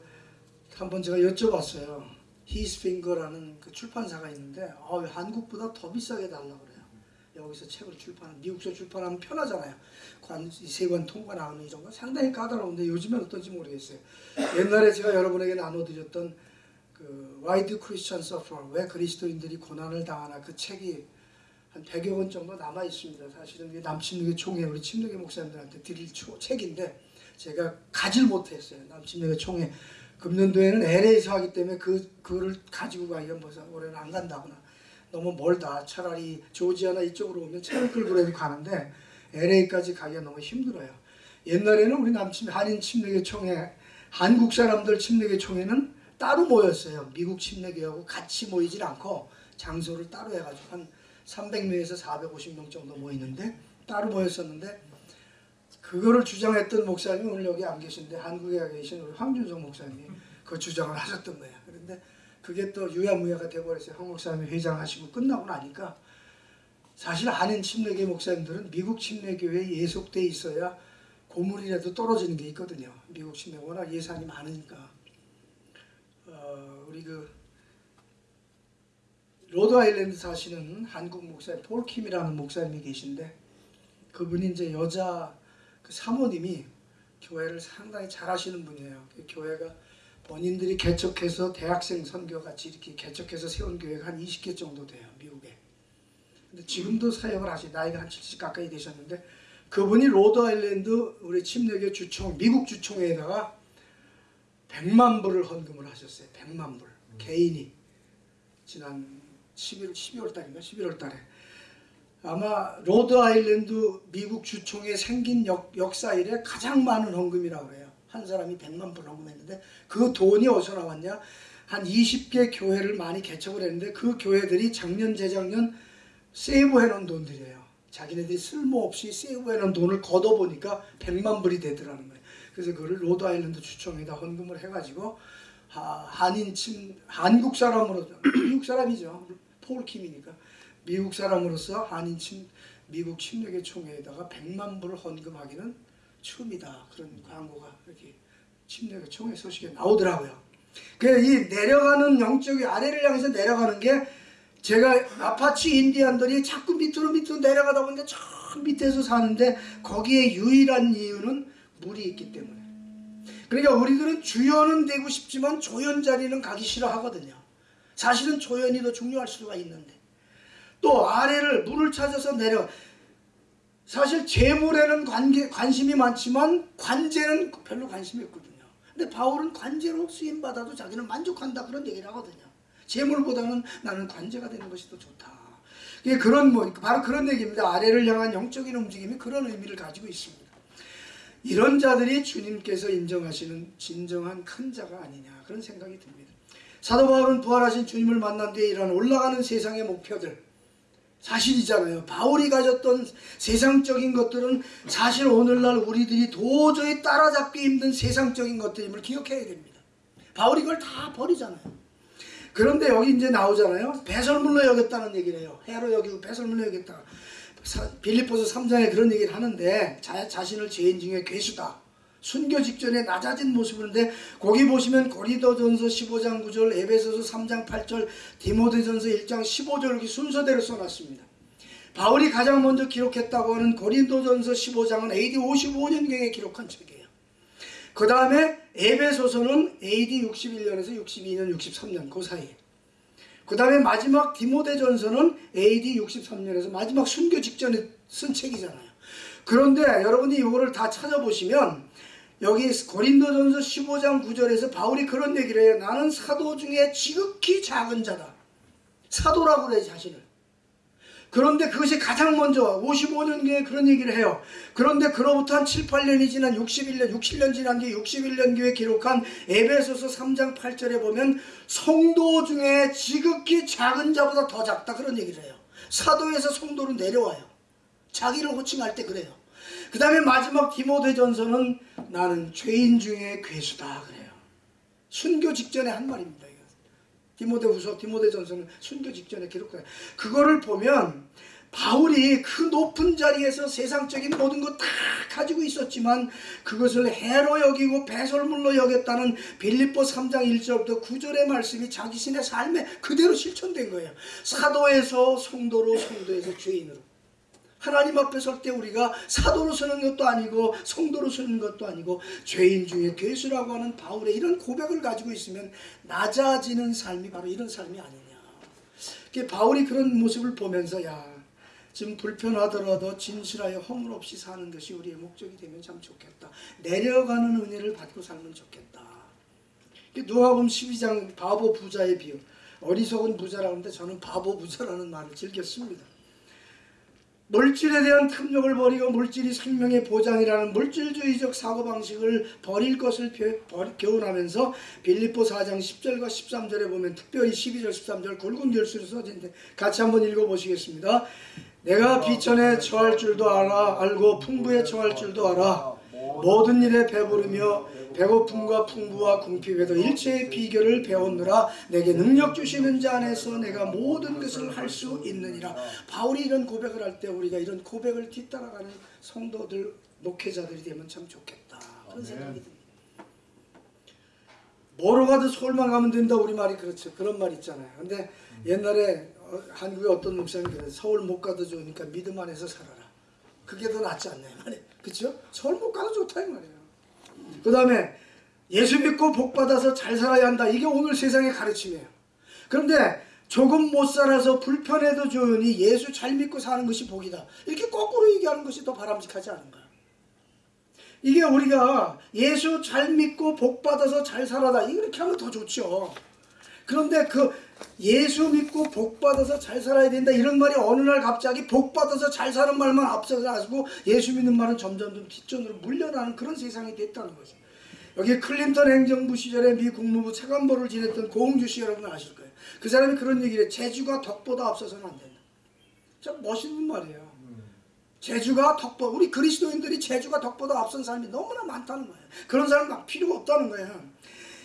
한 번 제가 여쭤봤어요. 히스핑거라는 그 출판사가 있는데 어, 한국보다 더 비싸게 달라고 그래요. 여기서 책을 출판하면 미국서 출판하면 편하잖아요. 관, 세관 통과 나오는 이런 거 상당히 까다로운데 요즘엔 어떤지 모르겠어요. 옛날에 제가 여러분에게 나눠드렸던 그 do Christians suffer? 왜 그리스도인들이 고난을 당하나 그 책이 한 100여 권 정도 남아 있습니다. 사실은 남침례교 총회 우리 침례교 목사님들한테 드릴 초, 책인데 제가 가질 못했어요. 남침례교 총회 금년도에는 LA에서 하기 때문에 그 그를 가지고 가기가 뭐서 올해는 안 간다거나 너무 멀다. 차라리 조지아나 이쪽으로 오면 차를 끌고 라도 가는데 LA까지 가기가 너무 힘들어요. 옛날에는 우리 남침 한인 침례교 총회 한국 사람들 침례교 총회는 따로 모였어요. 미국 침례교하고 같이 모이질 않고 장소를 따로 해가지고 한 300명에서 450명 정도 모이는데 따로 모였었는데 그거를 주장했던 목사님이 오늘 여기 안 계신데 한국에 계신 우리 황준성 목사님이 그 주장을 하셨던 거예요. 그런데 그게 또 유야무야가 돼버렸어요. 황 목사님이 회장하시고 끝나고 나니까 사실 한인 침례교 목사님들은 미국 침례교회에 예속돼 있어야 고물이라도 떨어지는 게 있거든요. 미국 침례 워낙 예산이 많으니까 어, 우리 그 로드 아일랜드 사시는 한국 목사님 폴킴이라는 목사님이 계신데 그분이 이제 여자 그 사모님이 교회를 상당히 잘 하시는 분이에요. 그 교회가 본인들이 개척해서 대학생 선교 같이 이렇게 개척해서 세운 교회가 한 20개 정도 돼요 미국에. 근데 지금도 사역을 하시 나이가 한 70 가까이 되셨는데 그분이 로드 아일랜드 우리 침례교 주총 미국 주총에다가 100만 불을 헌금을 하셨어요. 100만 불 개인이 지난 11 12월 달인가 11월 달에 아마 로드 아일랜드 미국 주총에 생긴 역, 역사 이래 가장 많은 헌금이라고 그래요. 한 사람이 100만 불 헌금했는데 그 돈이 어디서 나왔냐? 한 20개 교회를 많이 개척을 했는데 그 교회들이 작년 재작년 save 해 놓은 돈들이에요. 자기네들이 쓸모없이 save 해 놓은 돈을 걷어보니까 100만 불이 되더라는 거예요. 그래서 그거를 로드 아일랜드 주총에다 헌금을 해가지고 하, 한인 친 한국 사람으로 미국 사람이죠. 폴 킴이니까 미국 사람으로서 한인 친 미국 침례교 총회에다가 100만 불을 헌금하기는 처음이다. 그런 광고가 이렇게 침례교 총회 소식에 나오더라고요. 그이 내려가는 영적이 아래를 향해서 내려가는 게 제가 아파치 인디안들이 자꾸 밑으로 밑으로 내려가다 보니까 저 밑에서 사는데 거기에 유일한 이유는 물이 있기 때문에. 그러니까 우리들은 주연은 되고 싶지만 조연 자리는 가기 싫어하거든요. 사실은 조연이 더 중요할 수가 있는데 또 아래를 물을 찾아서 내려 사실 재물에는 관계, 관심이 많지만 관제는 별로 관심이 없거든요. 근데 바울은 관제로 쓰임 받아도 자기는 만족한다 그런 얘기를 하거든요. 재물보다는 나는 관제가 되는 것이 더 좋다. 그런 뭐 바로 그런 얘기입니다. 아래를 향한 영적인 움직임이 그런 의미를 가지고 있습니다. 이런 자들이 주님께서 인정하시는 진정한 큰 자가 아니냐 그런 생각이 듭니다. 사도 바울은 부활하신 주님을 만난 뒤에 이런 올라가는 세상의 목표들 사실이잖아요. 바울이 가졌던 세상적인 것들은 사실 오늘날 우리들이 도저히 따라잡기 힘든 세상적인 것들임을 기억해야 됩니다. 바울이 그걸 다 버리잖아요. 그런데 여기 이제 나오잖아요. 배설물로 여겼다는 얘기를 해요. 해로 여기고 배설물로 여겼다. 빌리포스 3장에 그런 얘기를 하는데 자, 자신을 죄인 중에 괴수다. 순교 직전에 낮아진 모습인데 거기 보시면 고리도전서 15장 9절, 에베소서 3장 8절, 디모데전서 1장 15절 이렇게 순서대로 써놨습니다. 바울이 가장 먼저 기록했다고 하는 고린도전서 15장은 AD 55년경에 기록한 책이에요. 그 다음에 에베소서는 AD 61년에서 62년, 63년 그 사이에. 그 다음에 마지막 디모데전서는 AD 63년에서 마지막 순교 직전에 쓴 책이잖아요. 그런데 여러분이 이거를 다 찾아보시면 여기 고린도전서 15장 9절에서 바울이 그런 얘기를 해요. 나는 사도 중에 지극히 작은 자다. 사도라고 그래 자신을. 그런데 그것이 가장 먼저 55년경에 그런 얘기를 해요. 그런데 그로부터 한 7, 8년이 지난 61년, 6, 7년 지난 뒤에 61년교에 기록한 에베소서 3장 8절에 보면 성도 중에 지극히 작은 자보다 더 작다 그런 얘기를 해요. 사도에서 성도로 내려와요. 자기를 호칭할 때 그래요. 그 다음에 마지막 디모데전서는 나는 죄인 중에 괴수다 그래요. 순교 직전에 한 말입니다. 이거. 디모데 후서, 디모데 전서는 순교 직전에 기록해요. 그거를 보면 바울이 그 높은 자리에서 세상적인 모든 것 다 가지고 있었지만 그것을 해로 여기고 배설물로 여겼다는 빌립보 3장 1절부터 9절의 말씀이 자기 신의 삶에 그대로 실천된 거예요. 사도에서 성도로 성도에서 죄인으로. 하나님 앞에 설 때 우리가 사도로 서는 것도 아니고 성도로 서는 것도 아니고 죄인 중에 괴수라고 하는 바울의 이런 고백을 가지고 있으면 낮아지는 삶이 바로 이런 삶이 아니냐. 바울이 그런 모습을 보면서 야 지금 불편하더라도 진실하여 허물 없이 사는 것이 우리의 목적이 되면 참 좋겠다. 내려가는 은혜를 받고 살면 좋겠다. 누가복음 12장 바보 부자의 비유. 어리석은 부자라고 하는데 저는 바보 부자라는 말을 즐겼습니다. 물질에 대한 탐욕을 버리고 물질이 생명의 보장이라는 물질주의적 사고방식을 버릴 것을 교훈하면서 빌립보 4장 10절과 13절에 보면 특별히 12절 13절 굵은 결수로 써진데 같이 한번 읽어보시겠습니다. 내가 비천에 처할 줄도 알아. 알고 풍부에 처할 줄도 알아. 모든 일에 배부르며 배고픔과 풍부와 궁핍에도 일체의 비결을 배웠느라. 내게 능력 주시는 자 안에서 내가 모든 것을 할 수 있느니라. 바울이 이런 고백을 할 때 우리가 이런 고백을 뒤따라가는 성도들 목회자들이 되면 참 좋겠다. 그런 생각이 듭니다. 뭐로 가도 서울만 가면 된다 우리 말이 그렇죠. 그런 말 있잖아요. 근데 옛날에 어, 한국의 어떤 목사님이 그래 서울 못 가도 좋으니까 믿음 안에서 살아라. 그게 더 낫지 않나요? 말이에요. 그렇죠? 서울 못 가도 좋다 이 말이에요 그 다음에 예수 믿고 복 받아서 잘 살아야 한다. 이게 오늘 세상의 가르침이에요. 그런데 조금 못 살아서 불편해도 좋으니 예수 잘 믿고 사는 것이 복이다. 이렇게 거꾸로 얘기하는 것이 더 바람직하지 않은가? 이게 우리가 예수 잘 믿고 복 받아서 잘 살아다 이렇게 하면 더 좋죠. 그런데 그 예수 믿고 복 받아서 잘 살아야 된다 이런 말이 어느 날 갑자기 복 받아서 잘 사는 말만 앞서서 가지고 예수 믿는 말은 점점 좀 뒷전으로 물려나는 그런 세상이 됐다는 거죠. 여기 클린턴 행정부 시절에 미 국무부 차관보를 지냈던 고흥주 씨 여러분 아실 거예요. 그 사람이 그런 얘기를 해. 제주가 덕보다 앞서서는 안 된다. 참 멋있는 말이에요. 제주가 덕보 우리 그리스도인들이 제주가 덕보다 앞선 사람이 너무나 많다는 거예요. 그런 사람 막 필요가 없다는 거예요.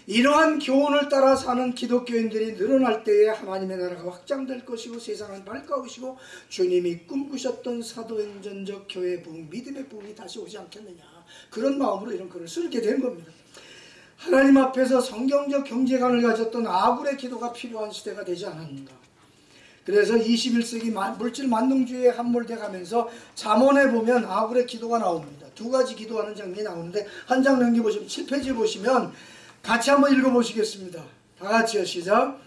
이러한 교훈을 따라 사는 기독교인들이 늘어날 때에 하나님의 나라가 확장될 것이고 세상은 밝아오시고 주님이 꿈꾸셨던 사도행전적 교회 부흥, 믿음의 부흥이 다시 오지 않겠느냐 그런 마음으로 이런 글을 쓰게 된 겁니다. 하나님 앞에서 성경적 경제관을 가졌던 아굴의 기도가 필요한 시대가 되지 않았는가. 그래서 21세기 물질 만능주의에 함몰돼 가면서 잠언에 보면 아굴의 기도가 나옵니다. 두 가지 기도하는 장면이 나오는데 한 장 넘겨보시면 7페이지 보시면 같이 한번 읽어보시겠습니다. 다 같이요 시작.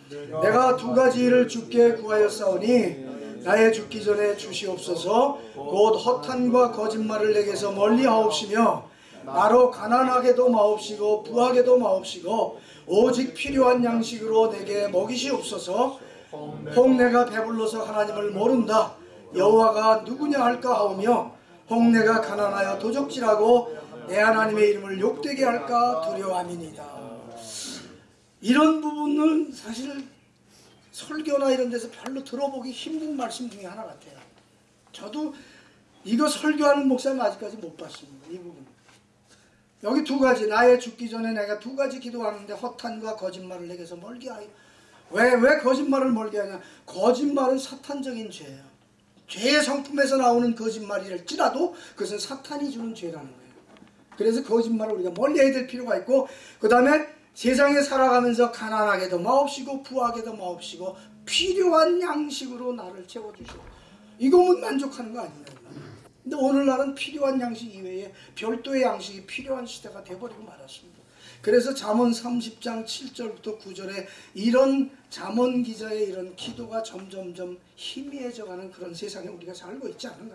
내가 두 가지 일을 주께 구하였사오니 나의 죽기 전에 주시옵소서. 곧 허탄과 거짓말을 내게서 멀리 하옵시며 나로 가난하게도 마옵시고 부하게도 마옵시고 오직 필요한 양식으로 내게 먹이시옵소서. 혹 내가 배불러서 하나님을 모른다. 여호와가 누구냐 할까 하오며 혹 내가 가난하여 도적질하고 내 하나님의 이름을 욕되게 할까 두려워함이니이다 이런 부분은 사실 설교나 이런 데서 별로 들어보기 힘든 말씀 중에 하나 같아요. 저도 이거 설교하는 목사님 아직까지 못 봤습니다 이 부분. 여기 두 가지 나의 죽기 전에 내가 두 가지 기도하는데 허탄과 거짓말을 내게서 멀게 하여. 왜, 왜 거짓말을 멀게 하냐? 거짓말은 사탄적인 죄예요. 죄의 성품에서 나오는 거짓말이랄지라도 그것은 사탄이 주는 죄라는 거예요. 그래서 거짓말을 우리가 멀리 해야 될 필요가 있고 그 다음에 세상에 살아가면서 가난하게도 마옵시고 부하게도 마옵시고 필요한 양식으로 나를 채워주시고 이거면 만족하는 거 아닌가 근데 오늘날은 필요한 양식 이외에 별도의 양식이 필요한 시대가 돼버리고 말았습니다. 그래서 잠언 30장 7절부터 9절에 이런 잠언 기자의 이런 기도가 점점점 희미해져가는 그런 세상에 우리가 살고 있지 않은가.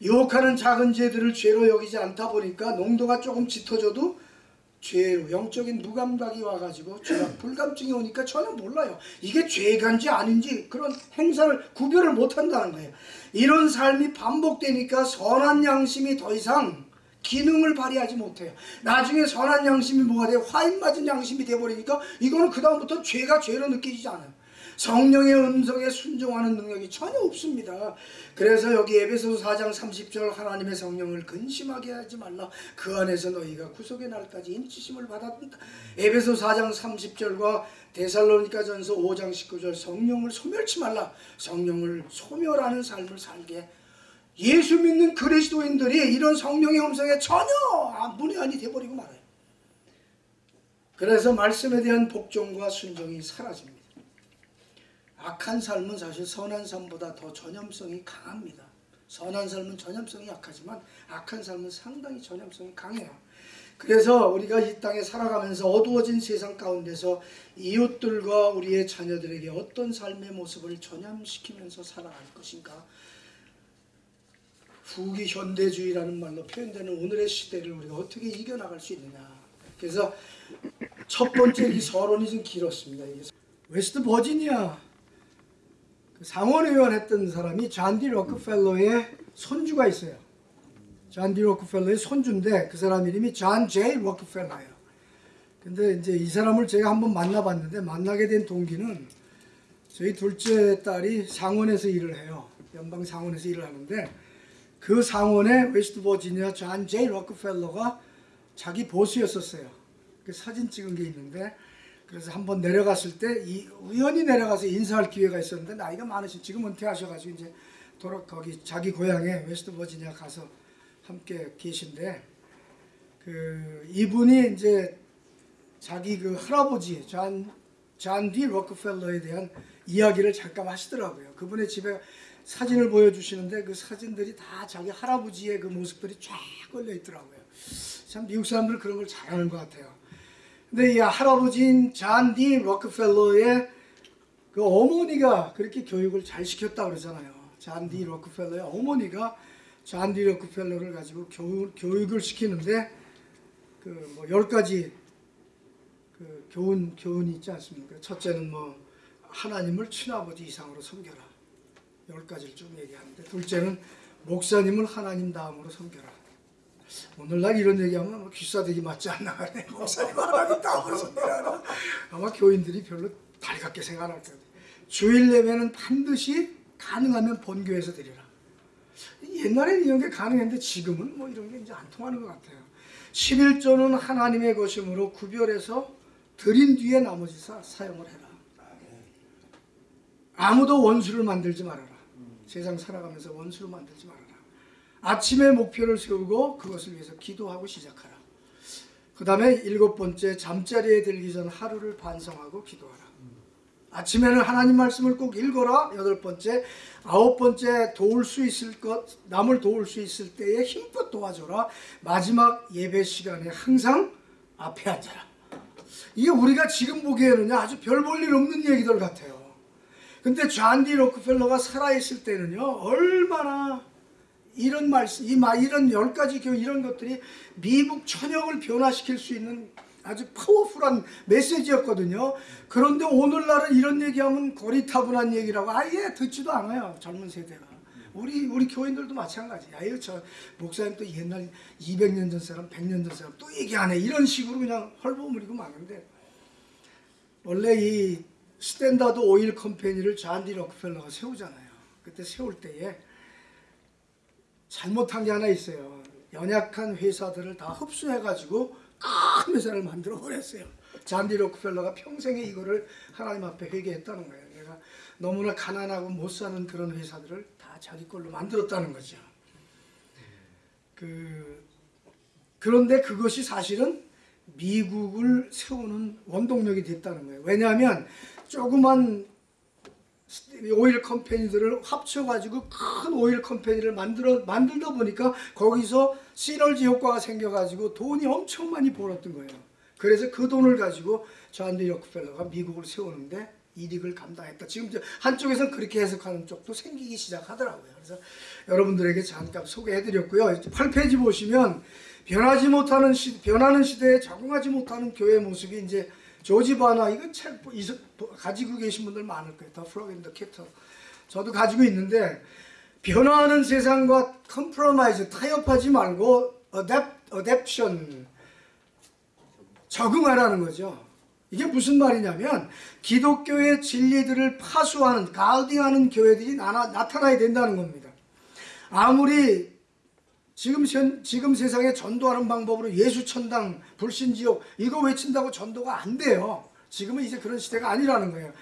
유혹하는 작은 죄들을 죄로 여기지 않다 보니까 농도가 조금 짙어져도 죄로 영적인 무감각이 와가지고 죄악 불감증이 오니까 전혀 몰라요. 이게 죄간지 아닌지 그런 행사를 구별을 못한다는 거예요. 이런 삶이 반복되니까 선한 양심이 더 이상 기능을 발휘하지 못해요. 나중에 선한 양심이 뭐가 돼요? 화인 맞은 양심이 돼버리니까 이거는 그 다음부터 죄가 죄로 느껴지지 않아요. 성령의 음성에 순종하는 능력이 전혀 없습니다. 그래서 여기 에베소서 4장 30절 하나님의 성령을 근심하게 하지 말라. 그 안에서 너희가 구속의 날까지 인치심을 받았다. 에베소 4장 30절과 데살로니가 전서 5장 19절 성령을 소멸치 말라. 성령을 소멸하는 삶을 살게 예수 믿는 그리스도인들이 이런 성령의 음성에 전혀 문외한이 돼버리고 말아요. 그래서 말씀에 대한 복종과 순종이 사라집니다. 악한 삶은 사실 선한 삶보다 더 전염성이 강합니다. 선한 삶은 전염성이 약하지만 악한 삶은 상당히 전염성이 강해요. 그래서 우리가 이 땅에 살아가면서 어두워진 세상 가운데서 이웃들과 우리의 자녀들에게 어떤 삶의 모습을 전염시키면서 살아갈 것인가 후기 현대주의라는 말로 표현되는 오늘의 시대를 우리가 어떻게 이겨나갈 수 있느냐 그래서 첫 번째 이 서론이 좀 길었습니다. 웨스트 버지니아 상원의원 했던 사람이 John D. Rockefeller의 손주가 있어요. John D. Rockefeller의 손주인데 그 사람 이름이 John Jay Rockefeller예요. 근데 이제 이 사람을 제가 한번 만나봤는데 만나게 된 동기는 저희 둘째 딸이 상원에서 일을 해요. 연방 상원에서 일을 하는데 그 상원에 웨스트 버지니아 John Jay Rockefeller가 자기 보스였었어요. 그 사진 찍은 게 있는데 그래서 한번 내려갔을 때 이 우연히 내려가서 인사할 기회가 있었는데 나이가 많으신 지금 은퇴하셔가지고 이제 돌아 거기 자기 고향에 웨스트 버지니아 가서 함께 계신데 그 이분이 이제 자기 그 할아버지 잔 잔디 로크펠러에 대한 이야기를 잠깐 하시더라고요. 그분의 집에 사진을 보여주시는데 그 사진들이 다 자기 할아버지의 그 모습들이 쫙 걸려 있더라고요. 참 미국 사람들 그런 걸 잘하는 것 같아요. 근데 이 할아버지인 잔디 록펠러의 그 어머니가 그렇게 교육을 잘 시켰다 그러잖아요. 잔디 록펠러의 어머니가 잔디 록펠러를 가지고 교육, 교육 을 시키는데 그 뭐 열 가지 그 교훈 교훈이 있지 않습니까? 첫째는 뭐 하나님을 친아버지 이상으로 섬겨라. 열 가지를 쭉 얘기하는데 둘째는 목사님을 하나님 다음으로 섬겨라. 오늘날 이런 얘기하면 뭐 귀싸대기 맞지 않나 그래. 목사님 하나님 섬겨라. 아마 교인들이 별로 달갑게 생각 안할 거예요. 주일 예배는 반드시 가능하면 본교에서 드리라. 옛날에는 이런 게 가능했는데 지금은 뭐 이런 게 이제 안 통하는 것 같아요. 11조는 하나님의 것이므로 구별해서 드린 뒤에 나머지 사, 사용을 해라. 아무도 원수를 만들지 말아라. 세상 살아가면서 원수를 만들지 말아라. 아침에 목표를 세우고 그것을 위해서 기도하고 시작하라. 그 다음에 일곱 번째 잠자리에 들기 전 하루를 반성하고 기도하라. 아침에는 하나님 말씀을 꼭 읽어라. 여덟 번째, 아홉 번째 도울 수 있을 것, 남을 도울 수 있을 때에 힘껏 도와줘라. 마지막 예배 시간에 항상 앞에 앉아라. 이게 우리가 지금 보기에는 아주 별 볼 일 없는 얘기들 같아요. 근데 잔디 로크펠러가 살아있을 때는요, 얼마나 이런 말씀, 이 마- 이런 열 가지 교훈, 이런 것들이 미국 전역을 변화시킬 수 있는 아주 파워풀한 메시지였거든요. 그런데 오늘날은 이런 얘기하면 고리타분한 얘기라고 아예 듣지도 않아요. 젊은 세대가. 우리 우리 교인들도 마찬가지. 아유 저 목사님 또 옛날 200년 전 사람, 100년 전 사람 또 얘기하네. 이런 식으로 그냥 얼버무리고 마는데 원래 이 Standard Oil Company를 John D. Rockefeller가 세우잖아요. 그때 세울 때에 잘못한 게 하나 있어요. 연약한 회사들을 다 흡수해가지고 큰 회사를 만들어 버렸어요. 잔디 록펠러가 평생에 이거를 하나님 앞에 회개했다는 거예요. 내가 너무나 가난하고 못 사는 그런 회사들을 다 자기 걸로 만들었다는 거죠. 그 그런데 그것이 사실은 미국을 세우는 원동력이 됐다는 거예요. 왜냐하면 조그만 오일 컴퍼니들을 합쳐가지고 큰 오일 컴퍼니를 만들어 만들다 보니까 거기서 시너지 효과가 생겨가지고 돈이 엄청 많이 벌었던 거예요. 그래서 그 돈을 가지고 존디 록펠러가 미국을 세우는데 이익을 감당했다. 지금 한쪽에서는 그렇게 해석하는 쪽도 생기기 시작하더라고요. 그래서 여러분들에게 잠깐 소개해드렸고요. 8페이지 보시면 변하지 못하는 시, 변하는 시대에 적응하지 못하는 교회 모습이 이제 조지 바나 이건 책 가지고 계신 분들 많을 거예요. The Frog in the Kettle. 저도 가지고 있는데 변화하는 세상과 compromise 타협하지 말고 adapt adaption 적응하라는 거죠. 이게 무슨 말이냐면 기독교의 진리들을 파수하는 가우딩하는 교회들이 나, 나타나야 된다는 겁니다. 아무리 지금 현, 지금 세상에 전도하는 방법으로 예수 천당 불신지옥 이거 외친다고 전도가 안 돼요. 지금은 이제 그런 시대가 아니라는 거예요.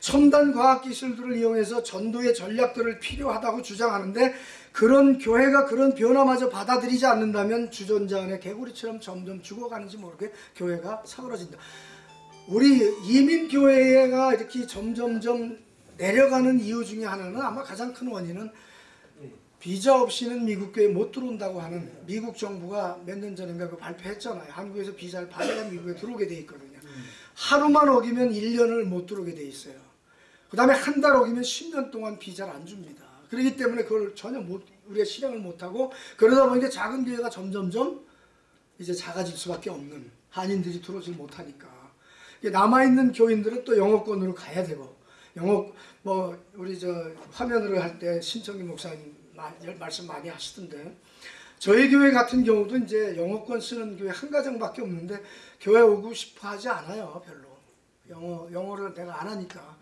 첨단 과학 기술들을 이용해서 전도의 전략들을 필요하다고 주장하는데 그런 교회가 그런 변화마저 받아들이지 않는다면 주전자 안에 개구리처럼 점점 죽어가는지 모르게 교회가 사그러진다. 우리 이민 교회가 이렇게 점점점 내려가는 이유 중에 하나는 아마 가장 큰 원인은 비자 없이는 미국 교회 못 들어온다고 하는 미국 정부가 몇 년 전인가 그 발표했잖아요. 한국에서 비자를 받아야 미국에 들어오게 돼 있거든요. 하루만 어기면 1년을 못 들어오게 돼 있어요. 그 다음에 한 달 어기면 10년 동안 비자를 안 줍니다. 그렇기 때문에 그걸 전혀 못, 우리가 실행을 못하고 그러다 보니까 작은 교회가 점점점 이제 작아질 수밖에 없는 한인들이 들어오질 못하니까 남아있는 교인들은 또 영어권으로 가야 되고 영어 뭐 우리 저 화면으로 할 때 신청기 목사님 마- 말씀 많이 하시던데 저희 교회 같은 경우도 이제 영어권 쓰는 교회 한 가정밖에 없는데 교회 오고 싶어 하지 않아요 별로 영어 영어를 내가 안 하니까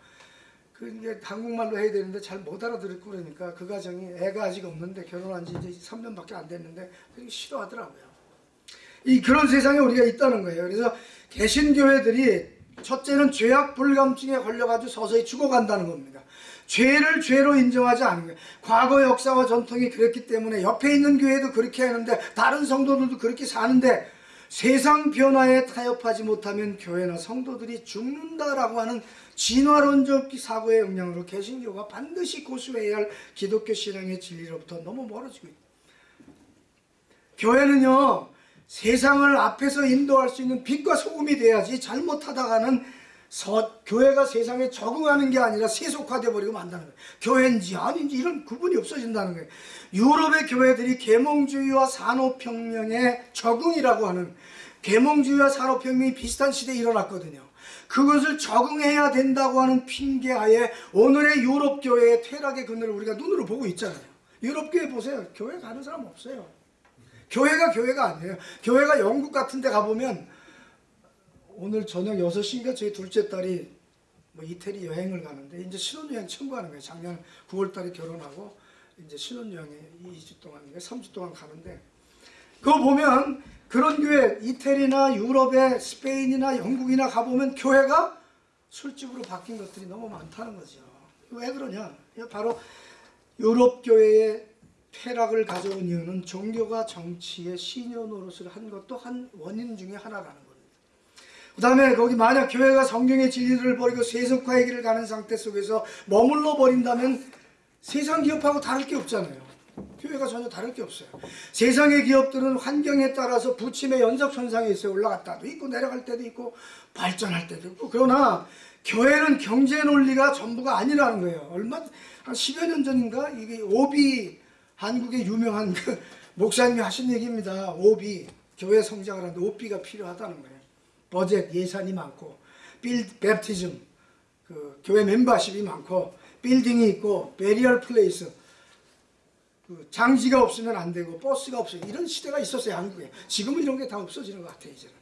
그 이제 한국말로 해야 되는데 잘 못 알아들었고 그러니까 그 가정이 애가 아직 없는데 결혼한 지 이제 3년밖에 안 됐는데 되게 싫어하더라고요. 이 그런 세상에 우리가 있다는 거예요. 그래서 개신교회들이 첫째는 죄악 불감증에 걸려가지고 서서히 죽어간다는 겁니다. 죄를 죄로 인정하지 않는 거예요. 과거 역사와 전통이 그랬기 때문에 옆에 있는 교회도 그렇게 하는데 다른 성도들도 그렇게 사는데 세상 변화에 타협하지 못하면 교회나 성도들이 죽는다라고 하는 진화론적 사고의 영향으로 개신교가 반드시 고수해야 할 기독교 신앙의 진리로부터 너무 멀어지고 있다. 교회는요 세상을 앞에서 인도할 수 있는 빛과 소금이 돼야지 잘못하다가는 서, 교회가 세상에 적응하는 게 아니라 세속화돼 버리고 만다는 거예요. 교회인지 아닌지 이런 구분이 없어진다는 거예요. 유럽의 교회들이 계몽주의와 산업혁명의 적응이라고 하는 계몽주의와 산업혁명이 비슷한 시대에 일어났거든요. 그것을 적응해야 된다고 하는 핑계하에 오늘의 유럽 교회의 퇴락의 그늘을 우리가 눈으로 보고 있잖아요. 유럽 교회 보세요. 교회 가는 사람 없어요. 교회가 교회가 아니에요. 교회가 영국 같은 데 가보면 오늘 저녁 6시인가 저희 둘째 딸이 뭐 이태리 여행을 가는데 이제 신혼여행 청구하는 거예요. 작년 9월 달에 결혼하고 이제 신혼여행에 2주 동안인가 3주 동안 가는데 그거 보면 그런 교회 이태리나 유럽에 스페인이나 영국이나 가보면 교회가 술집으로 바뀐 것들이 너무 많다는 거죠. 왜 그러냐? 바로 유럽 교회의 퇴락을 가져온 이유는 종교가 정치의 신여 노릇을 한 것도 한 원인 중에 하나라는 겁니다. 그 다음에 거기 만약 교회가 성경의 진리를 버리고 세속화의 길을 가는 상태 속에서 머물러 버린다면 세상 기업하고 다를 게 없잖아요. 교회가 전혀 다를 게 없어요. 세상의 기업들은 환경에 따라서 부침의 연속선상에 있어요. 올라갔다도 있고 내려갈 때도 있고 발전할 때도 있고 그러나 교회는 경제 논리가 전부가 아니라는 거예요. 얼마 한 10여 년 전인가 이게 오B 한국의 유명한 그 목사님이 하신 얘기입니다. 오B 교회 성장을 하는데 오B가 필요하다는 거예요. 버젯 예산이 많고 빌 baptism 그 교회 멤버십이 많고 빌딩이 있고 burial place 그 장지가 없으면 안 되고 버스가 없어요. 이런 시대가 있었어요 한국에. 지금은 이런 게 다 없어지는 것 같아요 이제는.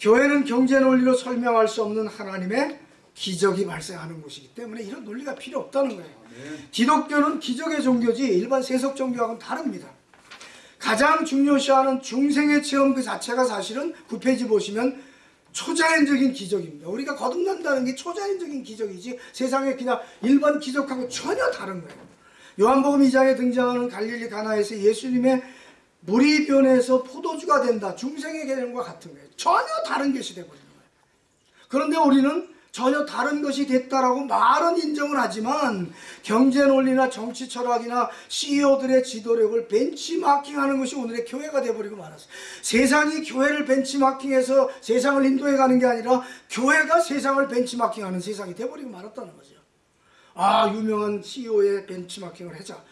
교회는 경제 논리로 설명할 수 없는 하나님의 기적이 발생하는 곳이기 때문에 이런 논리가 필요 없다는 거예요. 기독교는 기적의 종교지 일반 세속 종교하고는 다릅니다. 가장 중요시하는 중생의 체험 그 자체가 사실은 9페이지 보시면 초자연적인 기적입니다. 우리가 거듭난다는 게 초자연적인 기적이지 세상에 그냥 일반 기적하고 전혀 다른 거예요. 요한복음 2장에 등장하는 갈릴리 가나에서 예수님의 물이 변해서 포도주가 된다. 중생의 개념과 같은 거예요. 전혀 다른 것이 되버리는 거예요. 그런데 우리는 전혀 다른 것이 됐다라고 말은 인정을 하지만 경제 논리나 정치 철학이나 CEO들의 지도력을 벤치마킹하는 것이 오늘의 교회가 돼버리고 말았어요. 세상이 교회를 벤치마킹해서 세상을 인도해 가는 게 아니라 교회가 세상을 벤치마킹하는 세상이 돼버리고 말았다는 거죠. 아 유명한 CEO의 벤치마킹을 하자.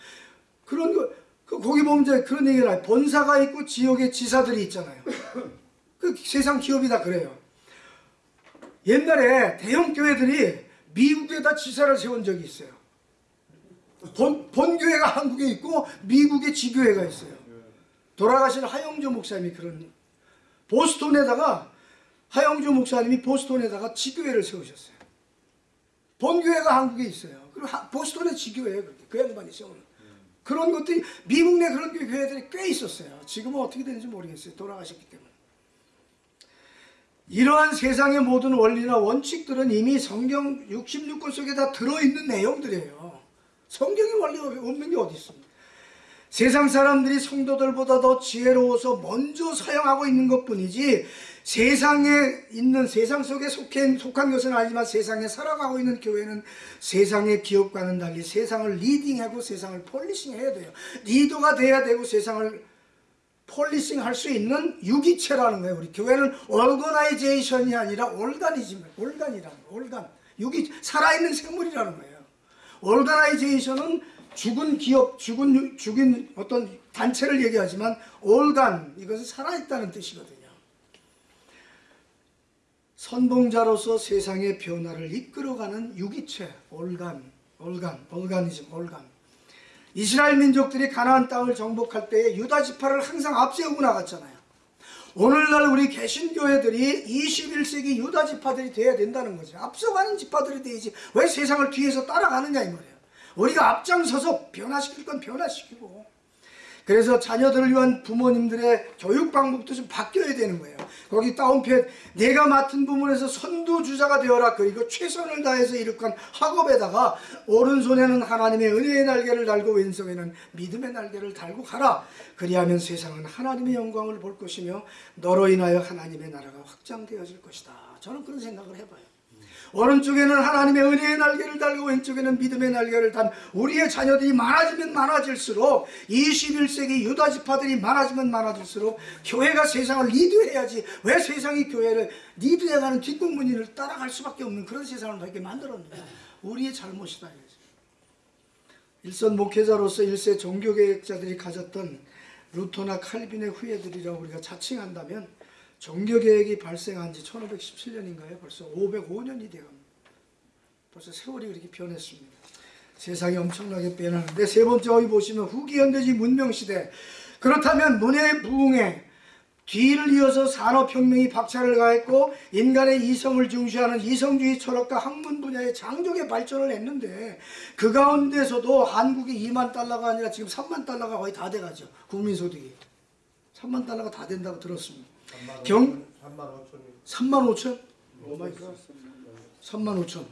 그런 거 그 거기 보면 그런 얘기를 해요. 본사가 있고 지역의 지사들이 있잖아요. 그 세상 기업이 다 그래요. 옛날에 대형 교회들이 미국에다 지사를 세운 적이 있어요. 본, 본교회가 한국에 있고 미국에 지교회가 있어요. 돌아가신 하영조 목사님이 그런 보스톤에다가 하영조 목사님이 보스톤에다가 지교회를 세우셨어요. 본교회가 한국에 있어요. 그리고 하, 보스톤에 지교회예요. 그 양반이 세우는. 그런 것들이 미국 내 그런 교회들이 꽤 있었어요. 지금은 어떻게 되는지 모르겠어요. 돌아가셨기 때문에. 이러한 세상의 모든 원리나 원칙들은 이미 성경 66권 속에 다 들어있는 내용들이에요. 성경의 원리가 없는 게 어디 있습니까? 세상 사람들이 성도들보다 더 지혜로워서 먼저 사용하고 있는 것 뿐이지 세상에 있는 세상 속에 속한, 속한 것은 아니지만 세상에 살아가고 있는 교회는 세상의 기업과는 달리 세상을 leading하고 세상을 polishing 해야 돼요. 리더가 돼야 되고 세상을 polishing 할 수 있는 유기체라는 거예요. 우리 교회는 organization이 아니라 organism, organ이라는. organ. 유기, 살아있는 생물이라는 거예요. organization은 죽은 기업, 죽은, 죽인 어떤 단체를 얘기하지만 올간, 이것은 살아있다는 뜻이거든요. 선봉자로서 세상의 변화를 이끌어가는 유기체, 올간, 올간, 올가니즘, 올간. 이스라엘 민족들이 가나안 땅을 정복할 때에 유다 지파를 항상 앞세우고 나갔잖아요. 오늘날 우리 개신교회들이 21세기 유다 지파들이 돼야 된다는 거죠. 앞서가는 지파들이 돼야지 왜 세상을 뒤에서 따라가느냐 이 말이에요. 우리가 앞장서서 변화시킬 건 변화시키고 그래서 자녀들을 위한 부모님들의 교육 방법도 좀 바뀌어야 되는 거예요. 거기 다운표 내가 맡은 부문에서 선두주자가 되어라 그리고 최선을 다해서 이룩한 학업에다가 오른손에는 하나님의 은혜의 날개를 달고 왼손에는 믿음의 날개를 달고 가라. 그리하면 세상은 하나님의 영광을 볼 것이며 너로 인하여 하나님의 나라가 확장되어질 것이다. 저는 그런 생각을 해봐요. 오른쪽에는 하나님의 은혜의 날개를 달고 왼쪽에는 믿음의 날개를 단 우리의 자녀들이 많아지면 많아질수록 21세기 유다 지파들이 많아지면 많아질수록 교회가 세상을 리드해야지 왜 세상이 교회를 리드해가는 뒷공무니를 따라갈 수밖에 없는 그런 세상을 이렇게 만들었느냐 우리의 잘못이다. 일선 목회자로서 일세 종교개혁자들이 가졌던 루터나 칼빈의 후예들이라고 우리가 자칭한다면 종교개혁이 발생한 지 1517년인가요? 벌써 505년이 되어갑니다. 벌써 세월이 그렇게 변했습니다. 세상이 엄청나게 변하는데 세 번째 어이 보시면 후기 현대지 문명시대 그렇다면 문의 부흥에 뒤를 이어서 산업혁명이 박차를 가했고 인간의 이성을 중시하는 이성주의 철학과 학문 분야의 장족의 발전을 했는데 그 가운데서도 한국이 2만 달러가 아니라 지금 3만 달러가 거의 다 돼가죠 국민소득이 3만 달러가 다 된다고 들었습니다 경? 3만 5천? Oh my god. 3만 5천.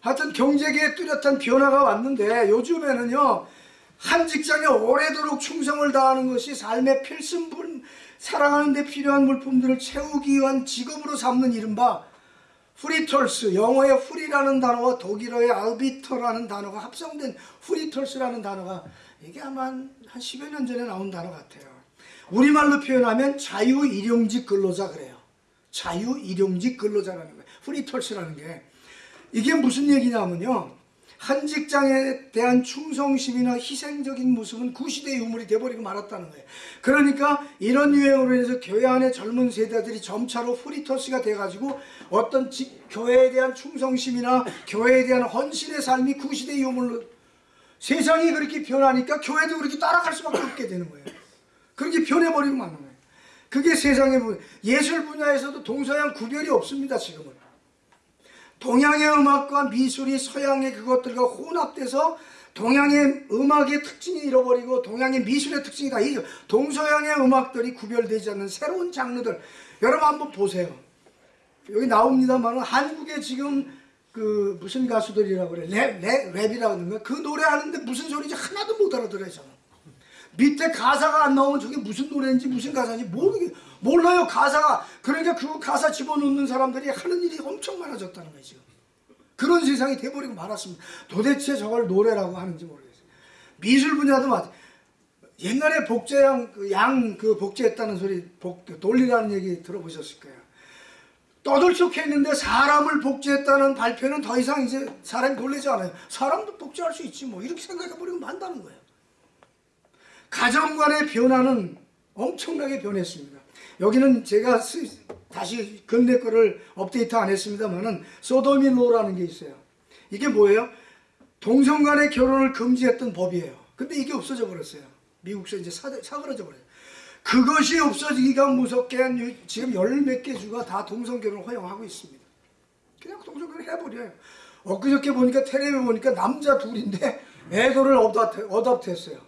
하여튼 경제계에 뚜렷한 변화가 왔는데 요즘에는요 한 직장에 오래도록 충성을 다하는 것이 삶의 필수분 살아가는 데 필요한 물품들을 채우기 위한 직업으로 삼는 이른바 freeters 영어의 free라는 단어와 독일어의 Arbeiter라는 단어가 합성된 freeters라는 단어가 이게 아마 한 10여 년 전에 나온 단어 같아요 우리말로 표현하면 자유일용직 근로자 그래요 자유일용직 근로자라는 거예요 후리털스라는 게 이게 무슨 얘기냐면요 한 직장에 대한 충성심이나 희생적인 모습은 구시대 유물이 돼버리고 말았다는 거예요. 그러니까 이런 유행으로 인해서 교회 안에 젊은 세대들이 점차로 프리터스가 돼가지고 어떤 지, 교회에 대한 충성심이나 교회에 대한 헌신의 삶이 구시대 유물로 세상이 그렇게 변하니까 교회도 그렇게 따라갈 수밖에 없게 되는 거예요. 그렇게 변해버리고 마는 거예요. 그게 세상의 분 예술 분야에서도 동서양 구별이 없습니다 지금은. 동양의 음악과 미술이 서양의 그것들과 혼합돼서 동양의 음악의 특징이 잃어버리고 동양의 미술의 특징이 다 잊어. 동서양의 음악들이 구별되지 않는 새로운 장르들. 여러분 한번 보세요. 여기 나옵니다만 한국에 지금 그 무슨 가수들이라고 그래 랩, 랩, 랩이라고 하는 거야. 그 노래하는데 무슨 소리인지 하나도 못 알아들어요 저는. 밑에 가사가 안 나오면 저게 무슨 노래인지 무슨 가사인지 모르게 몰라요 가사가. 그러니까 그 가사 집어넣는 사람들이 하는 일이 엄청 많아졌다는 거예요 지금. 그런 세상이 돼버리고 말았습니다. 도대체 저걸 노래라고 하는지 모르겠어요. 미술 분야도 마찬 옛날에 복제양 그양그 복제했다는 소리 복 돌리라는 얘기 들어보셨을 거예요. 떠들썩했는데 사람을 복제했다는 발표는 더 이상 이제 사람이 놀라지 않아요. 사람도 복제할 수 있지 뭐. 이렇게 생각해버리면 만다는 거예요 가정관의 변화는 엄청나게 변했습니다. 여기는 제가 다시 근래 거를 업데이트 안 했습니다만은 소도미로라는 게 있어요. 이게 뭐예요? 동성 간의 결혼을 금지했던 법이에요. 근데 이게 없어져 버렸어요. 미국에서 이제 사, 사그러져 버려요. 그것이 없어지기가 무섭게 지금 열 몇 개 주가 다 동성 결혼을 허용하고 있습니다. 그냥 동성 결혼 해버려요. 엊그저께 보니까 텔레비 보니까 남자 둘인데 애도를 어답트 했어요.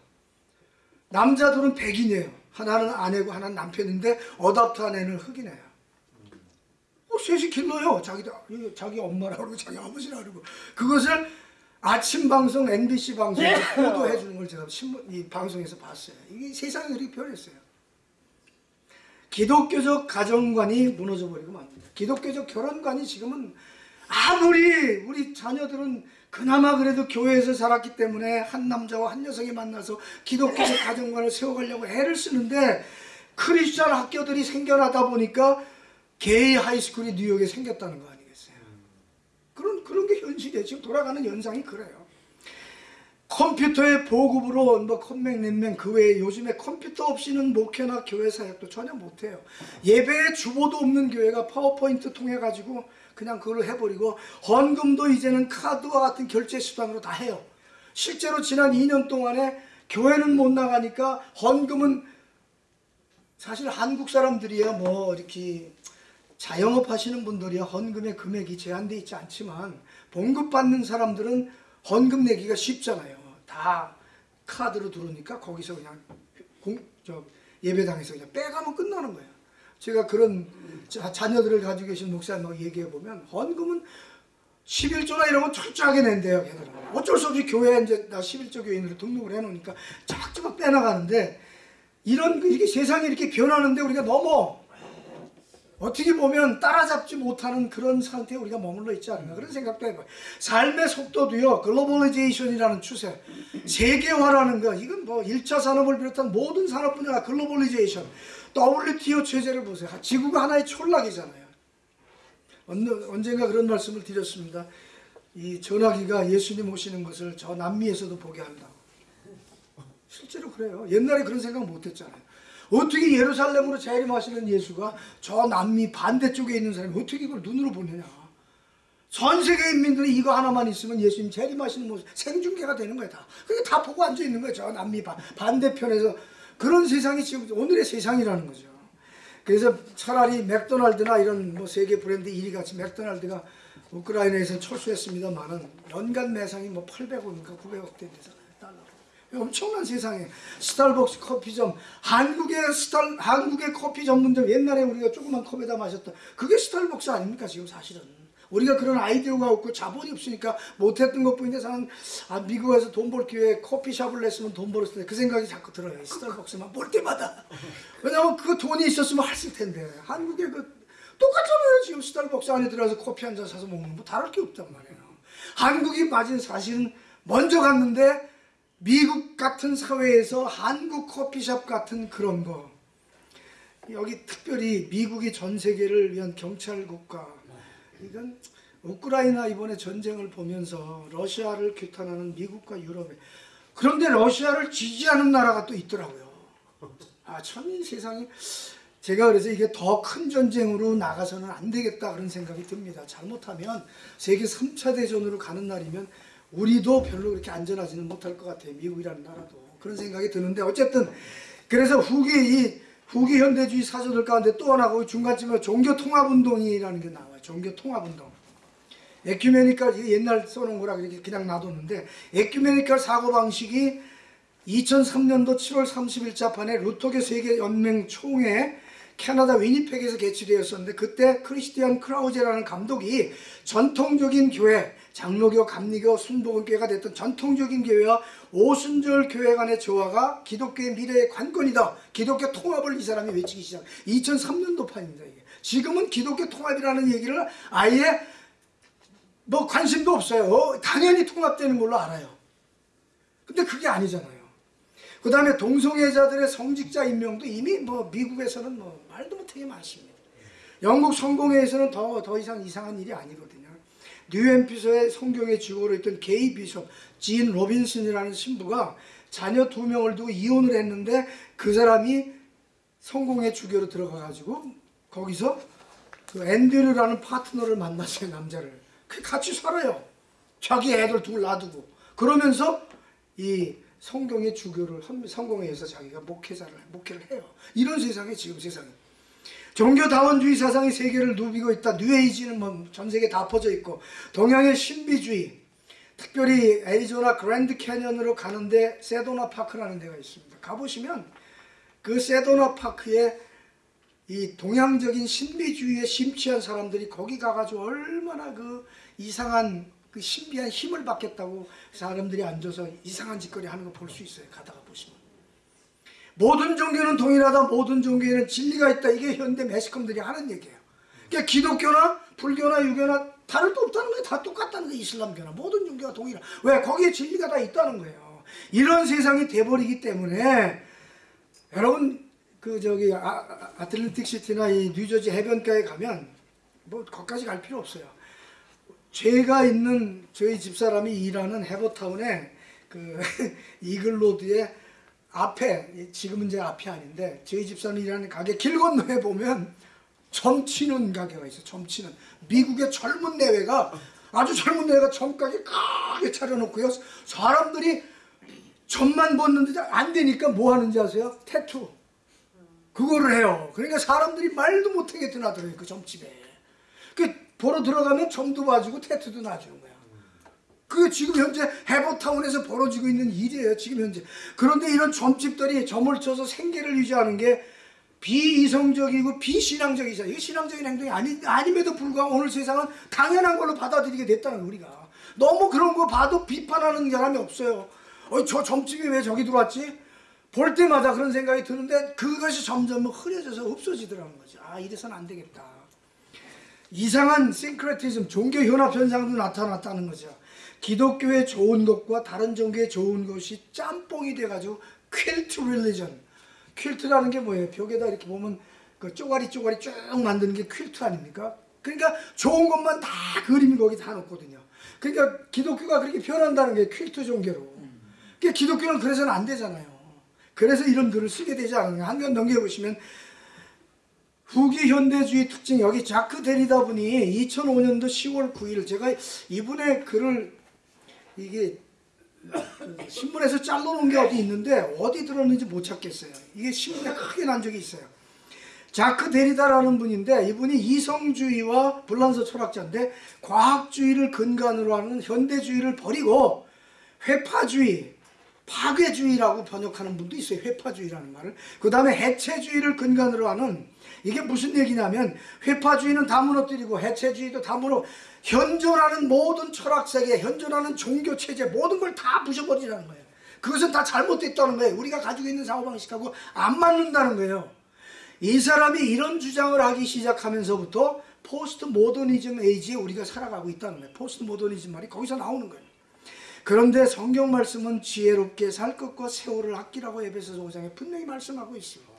남자들은 백인이에요. 하나는 아내고 하나는 남편인데 어답트한 애는 흑인이에요. 어, 셋이 길러요. 자기 자기 엄마라 그러고 자기 아버지라 그러고 그것을 아침 방송 MBC 방송에서 보도해 주는 걸 제가 신문 이 방송에서 봤어요. 이게 세상이 그렇게 변했어요. 기독교적 가정관이 무너져 버리고 맙니다. 기독교적 결혼관이 지금은 아무리 우리 자녀들은 그나마 그래도 교회에서 자랐기 때문에 한 남자와 한 여성이 만나서 기독교적 가정관을 세워가려고 애를 쓰는데 크리스천 학교들이 생겨나다 보니까 게이 하이스쿨이 뉴욕에 생겼다는 거 아니겠어요? 그런 그런 게 현실이에요. 지금 돌아가는 현상이 그래요. 컴퓨터의 보급으로 뭐 컴맹 넷맹 그 외에 요즘에 컴퓨터 없이는 목회나 교회 사역도 전혀 못해요. 예배에 주보도 없는 교회가 파워포인트 통해 가지고 그냥 그걸 해버리고 헌금도 이제는 카드와 같은 결제 수단으로 다 해요. 실제로 지난 2년 동안에 교회는 못 나가니까 헌금은 사실 한국 사람들이야 뭐 이렇게 자영업 하시는 분들이야 헌금의 금액이 제한돼 있지 않지만 봉급 받는 사람들은 헌금 내기가 쉽잖아요. 다 카드로 들어오니까 거기서 그냥 공, 저 예배당에서 그냥 빼가면 끝나는 거예요. 제가 그런 자, 자녀들을 가지고 계신 목사님하고 얘기해 보면 헌금은 11조나 이런 건 철저하게 낸대요 걔들은 어쩔 수 없이 교회에 이제 나 11조 교인으로 등록을 해놓으니까 쫙쫙 빼나가는데 이런 이렇게 세상이 이렇게 변하는데 우리가 너무 어떻게 보면 따라잡지 못하는 그런 상태에 우리가 머물러 있지 않나 그런 생각도 해봐요. 삶의 속도도요 글로벌리제이션이라는 추세, 세계화라는 거 이건 뭐 1차 산업을 비롯한 모든 산업 분야가 globalization, WTO 체제를 보세요. 지구가 하나의 촌락이잖아요. 언- 언젠가 그런 말씀을 드렸습니다. 이 전화기가 예수님 오시는 것을 저 남미에서도 보게 한다고. 실제로 그래요. 옛날에 그런 생각 못 했잖아요. 어떻게 예루살렘으로 재림하시는 예수가 저 남미 반대쪽에 있는 사람이 어떻게 이걸 눈으로 보느냐. 전 세계 인민들이 이거 하나만 있으면 예수님 재림하시는 모습 생중계가 되는 거야 다. 그게 다 보고 앉아 있는 거야 저 남미 반, 반대편에서 그런 세상이 지금 오늘의 세상이라는 거죠. 그래서 차라리 맥도날드나 이런 뭐 세계 브랜드 1위 같이 맥도날드가 우크라이나에서 철수했습니다만은 연간 매상이 뭐 800억인가 900억 된대잖아요 달러. 엄청난 세상에 스타벅스 커피점 한국의 스타 한국의 커피 전문점 옛날에 우리가 조그만 컵에다 마셨던 그게 스타벅스 아닙니까 지금 사실은 우리가 그런 아이디어가 없고 자본이 없으니까 못했던 것뿐인데 저는 아, 미국 에서 돈 벌 기회에 커피숍을 냈으면 돈 벌었을 텐데 그 생각이 자꾸 들어요. 스타벅스만 볼 때마다. 왜냐면 그 돈이 있었으면 했을 텐데. 한국에 그 똑같잖아요. 지금 스타벅스 안에 들어가서 커피 한 잔 사서 먹는 거 다를 게 없단 말이에요. 한국이 맞은 사실은 먼저 갔는데 미국 같은 사회에서 한국 커피숍 같은 그런 거. 여기 특별히 미국이 전 세계를 위한 경찰 국가 이건 우크라이나 이번에 전쟁을 보면서 러시아를 규탄하는 미국과 유럽에 그런데 러시아를 지지하는 나라가 또 있더라고요. 아 참 이 세상이 제가 그래서 이게 더 큰 전쟁으로 나가서는 안 되겠다 그런 생각이 듭니다. 잘못하면 세계 3차 대전으로 가는 날이면 우리도 별로 그렇게 안전하지는 못할 것 같아요. 미국이라는 나라도 그런 생각이 드는데 어쨌든 그래서 후기 이 후기 현대주의 사조들 가운데 또 하나가 그 중간쯤에 종교 통합 운동이라는 게 나와요. 종교 통합 운동. 에큐메니컬 옛날 써놓은 거라 그냥 놔뒀는데 에큐메니컬 사고 방식이 2003년도 7월 30일 자판에 루터교 세계 연맹 총회 캐나다 위니펙에서 개최되었었는데 그때 크리스티안 크라우제라는 감독이 전통적인 교회 장로교, 감리교, 순복음교회가 됐던 전통적인 교회와 오순절 교회 간의 조화가 기독교의 미래의 관건이다. 기독교 통합을 이 사람이 외치기 시작. 2003년도 판입니다. 이게. 지금은 기독교 통합이라는 얘기를 아예 뭐 관심도 없어요. 어, 당연히 통합되는 걸로 알아요. 근데 그게 아니잖아요. 그 다음에 동성애자들의 성직자 임명도 이미 뭐 미국에서는 뭐 말도 못하게 많습니다. 영국 성공회에서는 더, 더 이상 이상한 일이 아니거든요. 뉴햄프셔의 성공회 주교로 있던 gay bishop, 진 로빈슨이라는 신부가 자녀 두 명을 두고 이혼을 했는데 그 사람이 성공회 주교로 들어가가지고 거기서 그 앤드류라는 파트너를 만났어요, 남자를. 그 같이 살아요. 자기 애들 둘 놔두고. 그러면서 이 성공회 주교를 성공회에서 자기가 목회자를 목회를 해요. 이런 세상에 지금 세상에 종교다원주의 사상이 세계를 누비고 있다. 뉴에이지는 뭐 전 세계 다 퍼져 있고 동양의 신비주의 특별히 애리조나 그랜드 캐년으로 가는데 세도나 파크라는 데가 있습니다. 가보시면 그 세도나 파크에 이 동양적인 신비주의에 심취한 사람들이 거기 가가지고 얼마나 그 이상한 그 신비한 힘을 받겠다고 사람들이 앉아서 이상한 짓거리 하는 거 볼 수 있어요. 가다가 보시면. 모든 종교는 동일하다. 모든 종교에는 진리가 있다. 이게 현대 매스컴들이 하는 얘기예요. 그러니까 기독교나 불교나 유교나 다를 도 없다는 거예요. 다 똑같다는 거예요. 이슬람교나 모든 종교가 동일하. 왜? 거기에 진리가 다 있다는 거예요. 이런 세상이 돼버리기 때문에 여러분 그 저기 아, 아틀랜틱 시티나 이 뉴저지 해변가에 가면 뭐 거기까지 갈 필요 없어요. 제가 있는 저희 집사람이 일하는 해버타운에 그 이글로드의 앞에 지금은 이제 앞이 아닌데 저희 집사람이 일하는 가게 길 건너에 보면 점치는 가게가 있어요. 점치는 미국의 젊은 내외가 아주 젊은 내외가 점가게 크게 차려놓고요. 사람들이 점만 벗는데 안 되니까 뭐 하는지 아세요? 태투. 그거를 해요. 그러니까 사람들이 말도 못하게 드나들어요. 그 점집에. 그 보러 들어가면 점도 봐주고 태투도 놔주는 거야. 그게 지금 현재 해버타운에서 벌어지고 있는 일이에요. 지금 현재. 그런데 이런 점집들이 점을 쳐서 생계를 유지하는 게 비이성적이고 비신앙적이잖아요. 이게 신앙적인 행동이 아니, 아님에도 불구하고 오늘 세상은 당연한 걸로 받아들이게 됐다는 우리가. 너무 그런 거 봐도 비판하는 사람이 없어요. 어, 저 점집이 왜 저기 들어왔지? 볼 때마다 그런 생각이 드는데 그것이 점점 흐려져서 없어지더라는 거죠. 아 이래서는 안 되겠다. 이상한 싱크레티즘, 종교 현합 현상도 나타났다는 거죠. 기독교의 좋은 것과 다른 종교의 좋은 것이 짬뽕이 돼가지고 퀼트 릴리전. 퀼트라는 게 뭐예요? 벽에다 이렇게 보면 그 쪼가리 쪼가리 쭉 만드는 게 퀼트 아닙니까? 그러니까 좋은 것만 다 그림이 거기 다 놓거든요. 그러니까 기독교가 그렇게 변한다는 게 퀼트 종교로. 그러니까 기독교는 그래서는 안 되잖아요. 그래서 이런 글을 쓰게 되지 않는가. 한편 넘겨보시면 후기 현대주의 특징 여기 자크 데리다 분이 2005년도 10월 9일 제가 이분의 글을 이게 신문에서 잘라놓은 게 어디 있는데 어디 들었는지 못 찾겠어요. 이게 신문에 크게 난 적이 있어요. 자크 데리다라는 분인데 이분이 이성주의와 불란서 철학자인데 과학주의를 근간으로 하는 현대주의를 버리고 회파주의, 파괴주의라고 번역하는 분도 있어요. 회파주의라는 말을. 그 다음에 해체주의를 근간으로 하는 이게 무슨 얘기냐면 파괴주의는 다 무너뜨리고 해체주의도 다 무너 현존하는 모든 철학세계, 현존하는 종교체제 모든 걸 다 부셔버리라는 거예요. 그것은 다 잘못됐다는 거예요. 우리가 가지고 있는 사고방식하고 안 맞는다는 거예요. 이 사람이 이런 주장을 하기 시작하면서부터 포스트 모더니즘 age에 우리가 살아가고 있다는 거예요. 포스트 모더니즘 말이 거기서 나오는 거예요. 그런데 성경 말씀은 지혜롭게 살 것과 세월을 아끼라고 에베소서 5장에 분명히 말씀하고 있습니다.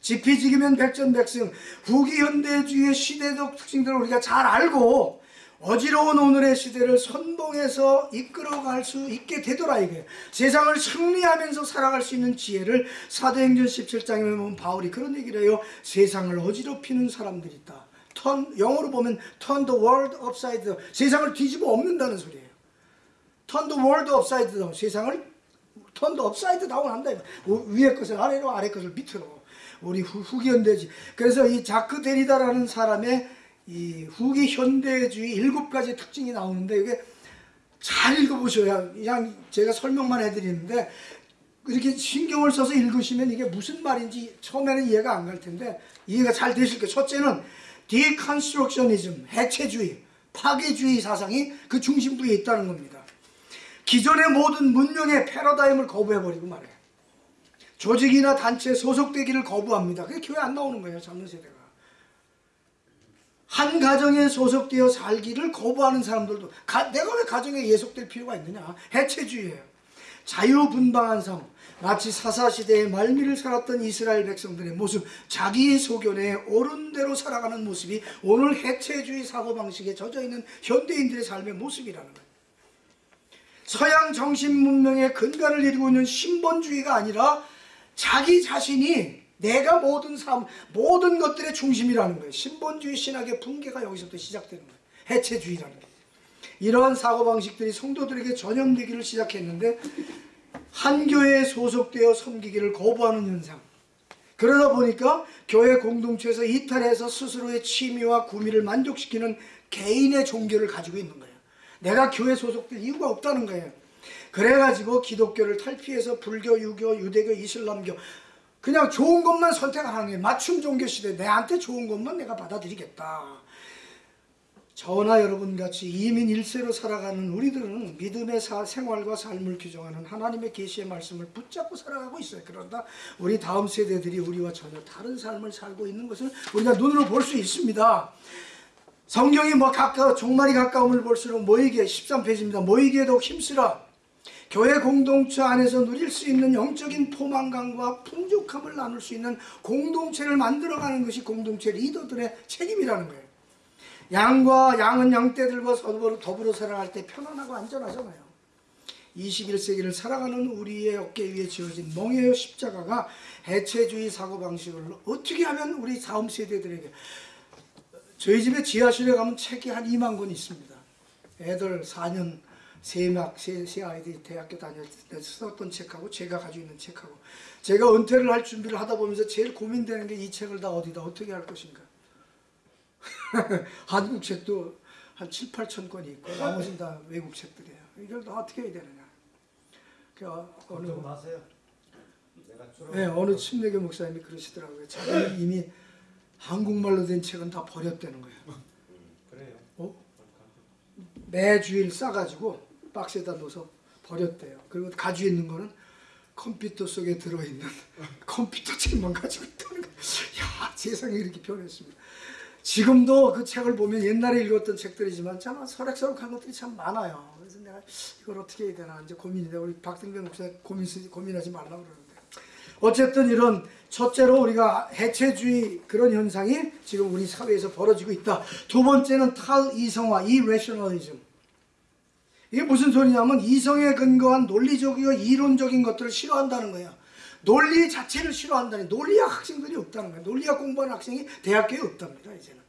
지피지기면 백전백승 후기 현대주의의 시대적 특징들을 우리가 잘 알고 어지러운 오늘의 시대를 선봉해서 이끌어갈 수 있게 되더라 이게. 세상을 승리하면서 살아갈 수 있는 지혜를 사도행전 17장에 보면 바울이 그런 얘기를 해요. 세상을 어지럽히는 사람들이 있다. 턴, 영어로 보면 turn the world upside down. 세상을 뒤집어 엎는다는 소리예요 the world upside down 세상을 the upside down 한다. 위에 것을 아래로 아래 것을 밑으로 우리 후, 후기 현대지 그래서 이 자크 데리다라는 사람의 이 후기 현대주의 일곱 가지 특징이 나오는데 이게 잘 읽어보셔야 그냥 제가 설명만 해드리는데 이렇게 신경을 써서 읽으시면 이게 무슨 말인지 처음에는 이해가 안 갈 텐데 이해가 잘 되실 거예요. 첫째는 deconstructionism, 해체주의, 파괴주의 사상이 그 중심부에 있다는 겁니다. 기존의 모든 문명의 패러다임을 거부해버리고 말해요. 조직이나 단체에 소속되기를 거부합니다. 그게 교회 안 나오는 거예요. 젊은 세대가. 한 가정에 소속되어 살기를 거부하는 사람들도 가, 내가 왜 가정에 예속될 필요가 있느냐 해체주의예요 자유분방한 삶 마치 사사시대의 말미를 살았던 이스라엘 백성들의 모습 자기의 소견에 옳은 대로 살아가는 모습이 오늘 해체주의 사고방식에 젖어있는 현대인들의 삶의 모습이라는 거예요 서양 정신 문명의 근간을 이루고 있는 신본주의가 아니라 자기 자신이 내가 모든 삶, 모든 것들의 중심이라는 거예요. 신본주의 신학의 붕괴가 여기서부터 시작되는 거예요. 해체주의라는 게. 이러한 사고방식들이 성도들에게 전염되기를 시작했는데 한 교회에 소속되어 섬기기를 거부하는 현상. 그러다 보니까 교회 공동체에서 이탈해서 스스로의 취미와 구미를 만족시키는 개인의 종교를 가지고 있는 거예요. 내가 교회 소속될 이유가 없다는 거예요. 그래가지고 기독교를 탈피해서 불교, 유교, 유대교, 이슬람교 그냥 좋은 것만 선택하는 게 맞춤 종교 시대 내한테 좋은 것만 내가 받아들이겠다. 저나 여러분 같이 이민 일세로 살아가는 우리들은 믿음의 사, 생활과 삶을 규정하는 하나님의 계시의 말씀을 붙잡고 살아가고 있어요. 그런다 우리 다음 세대들이 우리와 전혀 다른 삶을 살고 있는 것을 우리가 눈으로 볼 수 있습니다. 성경이 뭐 가까 종말이 가까움을 볼수록 모이게 13페이지입니다. 모이기에 더욱 힘쓰라. 교회 공동체 안에서 누릴 수 있는 영적인 포만감과 풍족함을 나눌 수 있는 공동체를 만들어가는 것이 공동체 리더들의 책임이라는 거예요. 양과 양은 양떼들과 더불어, 더불어 살아갈 때 편안하고 안전하잖아요. 21세기를 살아가는 우리의 어깨 위에 지어진 멍에의 십자가가 해체주의 사고방식을 어떻게 하면 우리 다음 세대들에게 저희 집에 지하실에 가면 책이 한 2만 권 있습니다. 애들 4년 세막 세, 세 아이들이 대학교 다닐 때 썼던 책하고 제가 가지고 있는 책하고 제가 은퇴를 할 준비를 하다 보면서 제일 고민되는 게 이 책을 다 어디다 어떻게 할 것인가 한국 책도 한 7, 8천 권이 있고 나머지는 다 외국 책들이에요 이걸 다 어떻게 해야 되느냐 그 어, 어느 졸업. 네, 어느 침례교 목사님이 그러시더라고요 자기는 이미 한국말로 된 책은 다 버렸다는 거예요 그래요. 어? 매주일 싸가지고 박스에다 넣어서 버렸대요. 그리고 가지고 있는 거는 컴퓨터 속에 들어있는 컴퓨터 책만 가지고 있다는 거. 야 세상이 이렇게 변했습니다. 지금도 그 책을 보면 옛날에 읽었던 책들이지만 참 설악설악한 것들이 참 많아요. 그래서 내가 이걸 어떻게 해야 되나 이제 고민인데 우리 박등변 목사 고민 고민하지 말라 고 그러는데 어쨌든 이런 첫째로 우리가 해체주의 그런 현상이 지금 우리 사회에서 벌어지고 있다. 두 번째는 탈이성화, 이레셔널리즘. 이게 무슨 소리냐면 이성에 근거한 논리적이고 이론적인 것들을 싫어한다는 거야. 논리 자체를 싫어한다니 논리학 학생들이 없다는 거야. 논리학 공부하는 학생이 대학교에 없답니다. 이제는.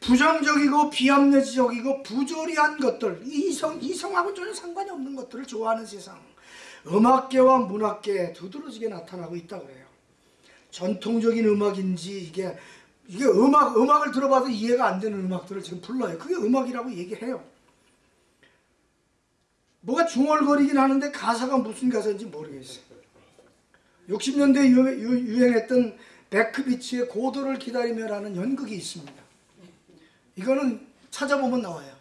부정적이고 비합리적이고 부조리한 것들, 이성, 이성하고 전혀 상관이 없는 것들을 좋아하는 세상. 음악계와 문학계에 두드러지게 나타나고 있다고 그래요. 전통적인 음악인지 이게 이게 음악 음악을 들어봐도 이해가 안 되는 음악들을 지금 불러요. 그게 음악이라고 얘기해요. 뭐가 중얼거리긴 하는데 가사가 무슨 가사인지 모르겠어요. 60년대 유행했던 베크비치의 고도를 기다리며라는 연극이 있습니다. 이거는 찾아보면 나와요.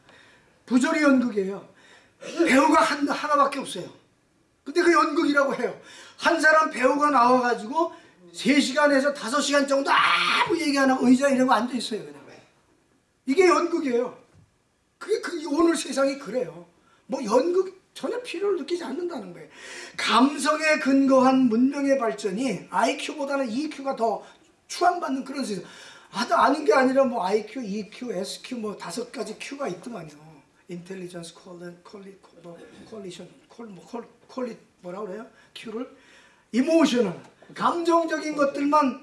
부조리 연극이에요. 배우가 한, 하나밖에 없어요. 근데 그 연극이라고 해요. 한 사람 배우가 나와가지고 3시간에서 5시간 정도 아무 얘기 안 하고 의자에 이러고 앉아있어요. 그냥. 이게 연극이에요. 그게 그 오늘 세상이 그래요. 뭐 연극 전혀 필요를 느끼지 않는다는 거예요. 감성에 근거한 문명의 발전이 IQ보다는 EQ가 더 추앙받는 그런 세상. 하다 아닌 게 아니라 뭐 IQ, EQ, SQ 뭐 다섯 가지 Q가 있더만요. intelligence 콜리 콜리 뭐 콜리션 콜뭐 콜리 뭐라 그래요? Q를 emotional 감정적인 것들만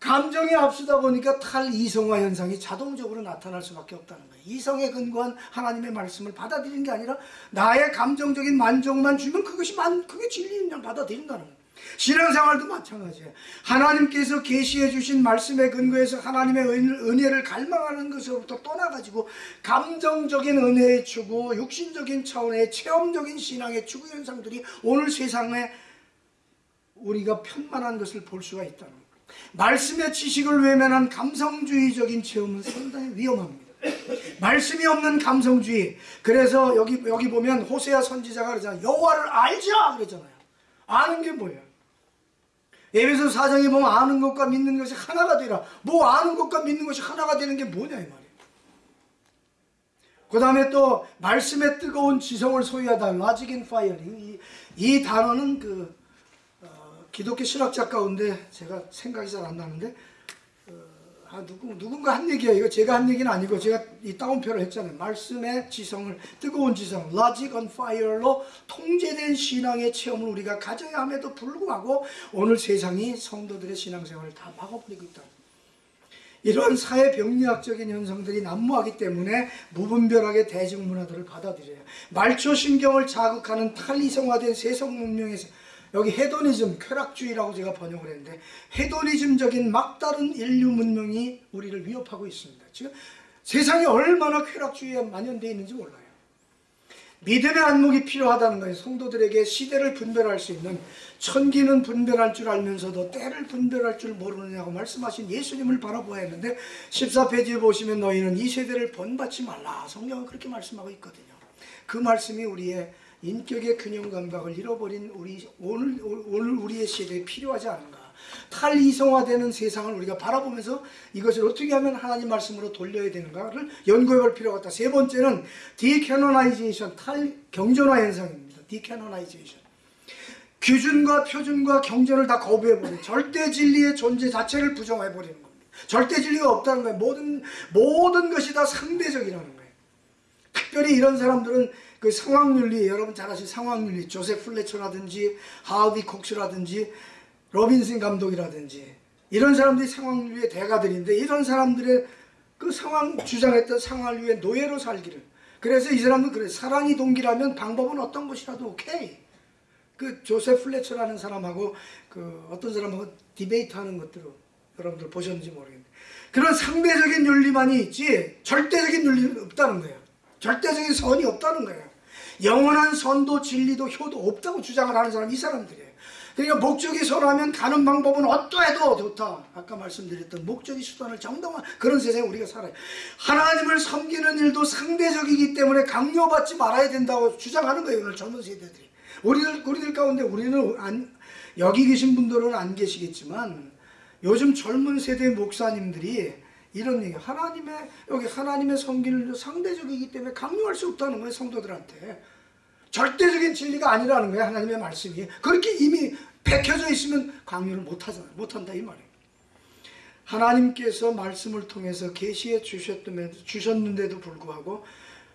감정이 앞서다 보니까 탈이성화 현상이 자동적으로 나타날 수밖에 없다는 거예요. 이성에 근거한 하나님의 말씀을 받아들이는 게 아니라 나의 감정적인 만족만 주면 그것이 만 그게 진리인 양 받아들인다는 거예요. 신앙생활도 마찬가지예요. 하나님께서 계시해 주신 말씀에 근거해서 하나님의 은혜를 갈망하는 것으로부터 떠나가지고 감정적인 은혜의 추구, 육신적인 차원의 체험적인 신앙의 추구 현상들이 오늘 세상에 우리가 편만한 것을 볼 수가 있다는 거예요. 말씀의 지식을 외면한 감성주의적인 체험은 상당히 위험합니다. 말씀이 없는 감성주의. 그래서 여기 여기 보면 호세아 선지자가 그러잖아요. 여호와를 알자 그러잖아요. 아는 게 뭐예요? 에베소 사장에 보면 아는 것과 믿는 것이 하나가 되라. 뭐 아는 것과 믿는 것이 하나가 되는 게 뭐냐 이 말이에요. 그 다음에 또 말씀의 뜨거운 지성을 소유하다. And fire. 이, 이 단어는 그 어, 기독교 신학자 가운데 제가 생각이 잘 안 나는데 어, 아, 누구, 누군가 한 얘기예요. 이거 제가 한 얘기는 아니고 제가 이 따옴표를 했잖아요. 말씀의 지성을 뜨거운 지성, logic on fire로 통제된 신앙의 체험을 우리가 가져야 함에도 불구하고 오늘 세상이 성도들의 신앙생활을 다 막아버리고 있다. 이러한 사회 병리학적인 현상들이 난무하기 때문에 무분별하게 대중문화들을 받아들여요. 말초 신경을 자극하는 탈이성화된 세속 문명에서 여기 헤도니즘, 쾌락주의라고 제가 번역을 했는데 헤도니즘적인 막다른 인류 문명이 우리를 위협하고 있습니다. 지금 세상이 얼마나 쾌락주의에 만연되어 있는지 몰라요. 믿음의 안목이 필요하다는 거예요. 성도들에게 시대를 분별할 수 있는 천기는 분별할 줄 알면서도 때를 분별할 줄 모르느냐고 말씀하신 예수님을 바라보아야 했는데 14페이지에 보시면 너희는 이 세대를 본받지 말라. 성경은 그렇게 말씀하고 있거든요. 그 말씀이 우리의 인격의 균형 감각을 잃어버린 우리 오늘 오늘 우리의 시대에 필요하지 않은가? 탈이성화되는 세상을 우리가 바라보면서 이것을 어떻게 하면 하나님 말씀으로 돌려야 되는가를 연구해 볼 필요가 있다. 세 번째는 decanonization, 탈 경전화 현상입니다. decanonization. 규준과 표준과 경전을 다 거부해버리는 절대 진리의 존재 자체를 부정해버리는 겁니다. 절대 진리가 없다는 거예요. 모든 모든 것이 다 상대적이라는 거예요. 특별히 이런 사람들은 그 상황윤리 여러분 잘 아시는 상황윤리. 조셉 플래처라든지 하비 콕스라든지 로빈슨 감독이라든지. 이런 사람들이 상황윤리의 대가들인데 이런 사람들의 그 상황 주장했던 상황윤리의 노예로 살기를. 그래서 이 사람은 그래 사랑이 동기라면 방법은 어떤 것이라도 오케이. 그 조셉 플래처라는 사람하고 그 어떤 사람하고 debate 하는 것들을 여러분들 보셨는지 모르겠는데. 그런 상대적인 윤리만이 있지 절대적인 윤리는 없다는 거예요. 절대적인 선이 없다는 거예요 영원한 선도 진리도 효도 없다고 주장을 하는 사람이 이 사람들이에요. 그러니까 목적이 선하면 가는 방법은 어떠해도 좋다. 아까 말씀드렸던 목적이 수단을 정당한 그런 세상에 우리가 살아요. 하나님을 섬기는 일도 상대적이기 때문에 강요받지 말아야 된다고 주장하는 거예요. 오늘 젊은 세대들이. 우리들 우리들 가운데 우리는 안, 여기 계신 분들은 안 계시겠지만 요즘 젊은 세대 목사님들이 이런 얘기. 하나님의 여기 하나님의 성기는 상대적이기 때문에 강요할 수 없다는 거예요 성도들한테. 절대적인 진리가 아니라는 거예요 하나님의 말씀이. 그렇게 이미 밝혀져 있으면 강요를 못 하잖아요 못 한다 이 말이에요. 하나님께서 말씀을 통해서 계시해 주셨는데도 불구하고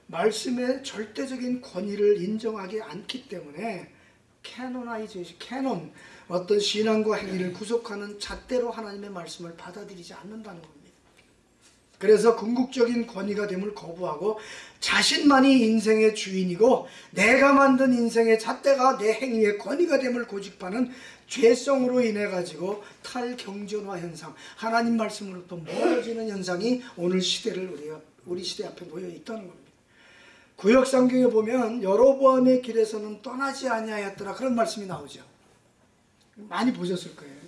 말씀의 절대적인 권위를 인정하지 않기 때문에 canonization, canon 어떤 신앙과 행위를 구속하는 잣대로 하나님의 말씀을 받아들이지 않는다는 겁니다. 그래서 궁극적인 권위가 됨을 거부하고 자신만이 인생의 주인이고 내가 만든 인생의 잣대가 내 행위의 권위가 됨을 고집하는 죄성으로 인해 가지고 탈경전화 현상, 하나님 말씀으로부터 멀어지는 현상이 오늘 시대를 우리가 우리 시대 앞에 놓여 있다는 겁니다. 구역 성경에 보면 여로보암의 길에서는 떠나지 아니하였더라 그런 말씀이 나오죠. 많이 보셨을 거예요.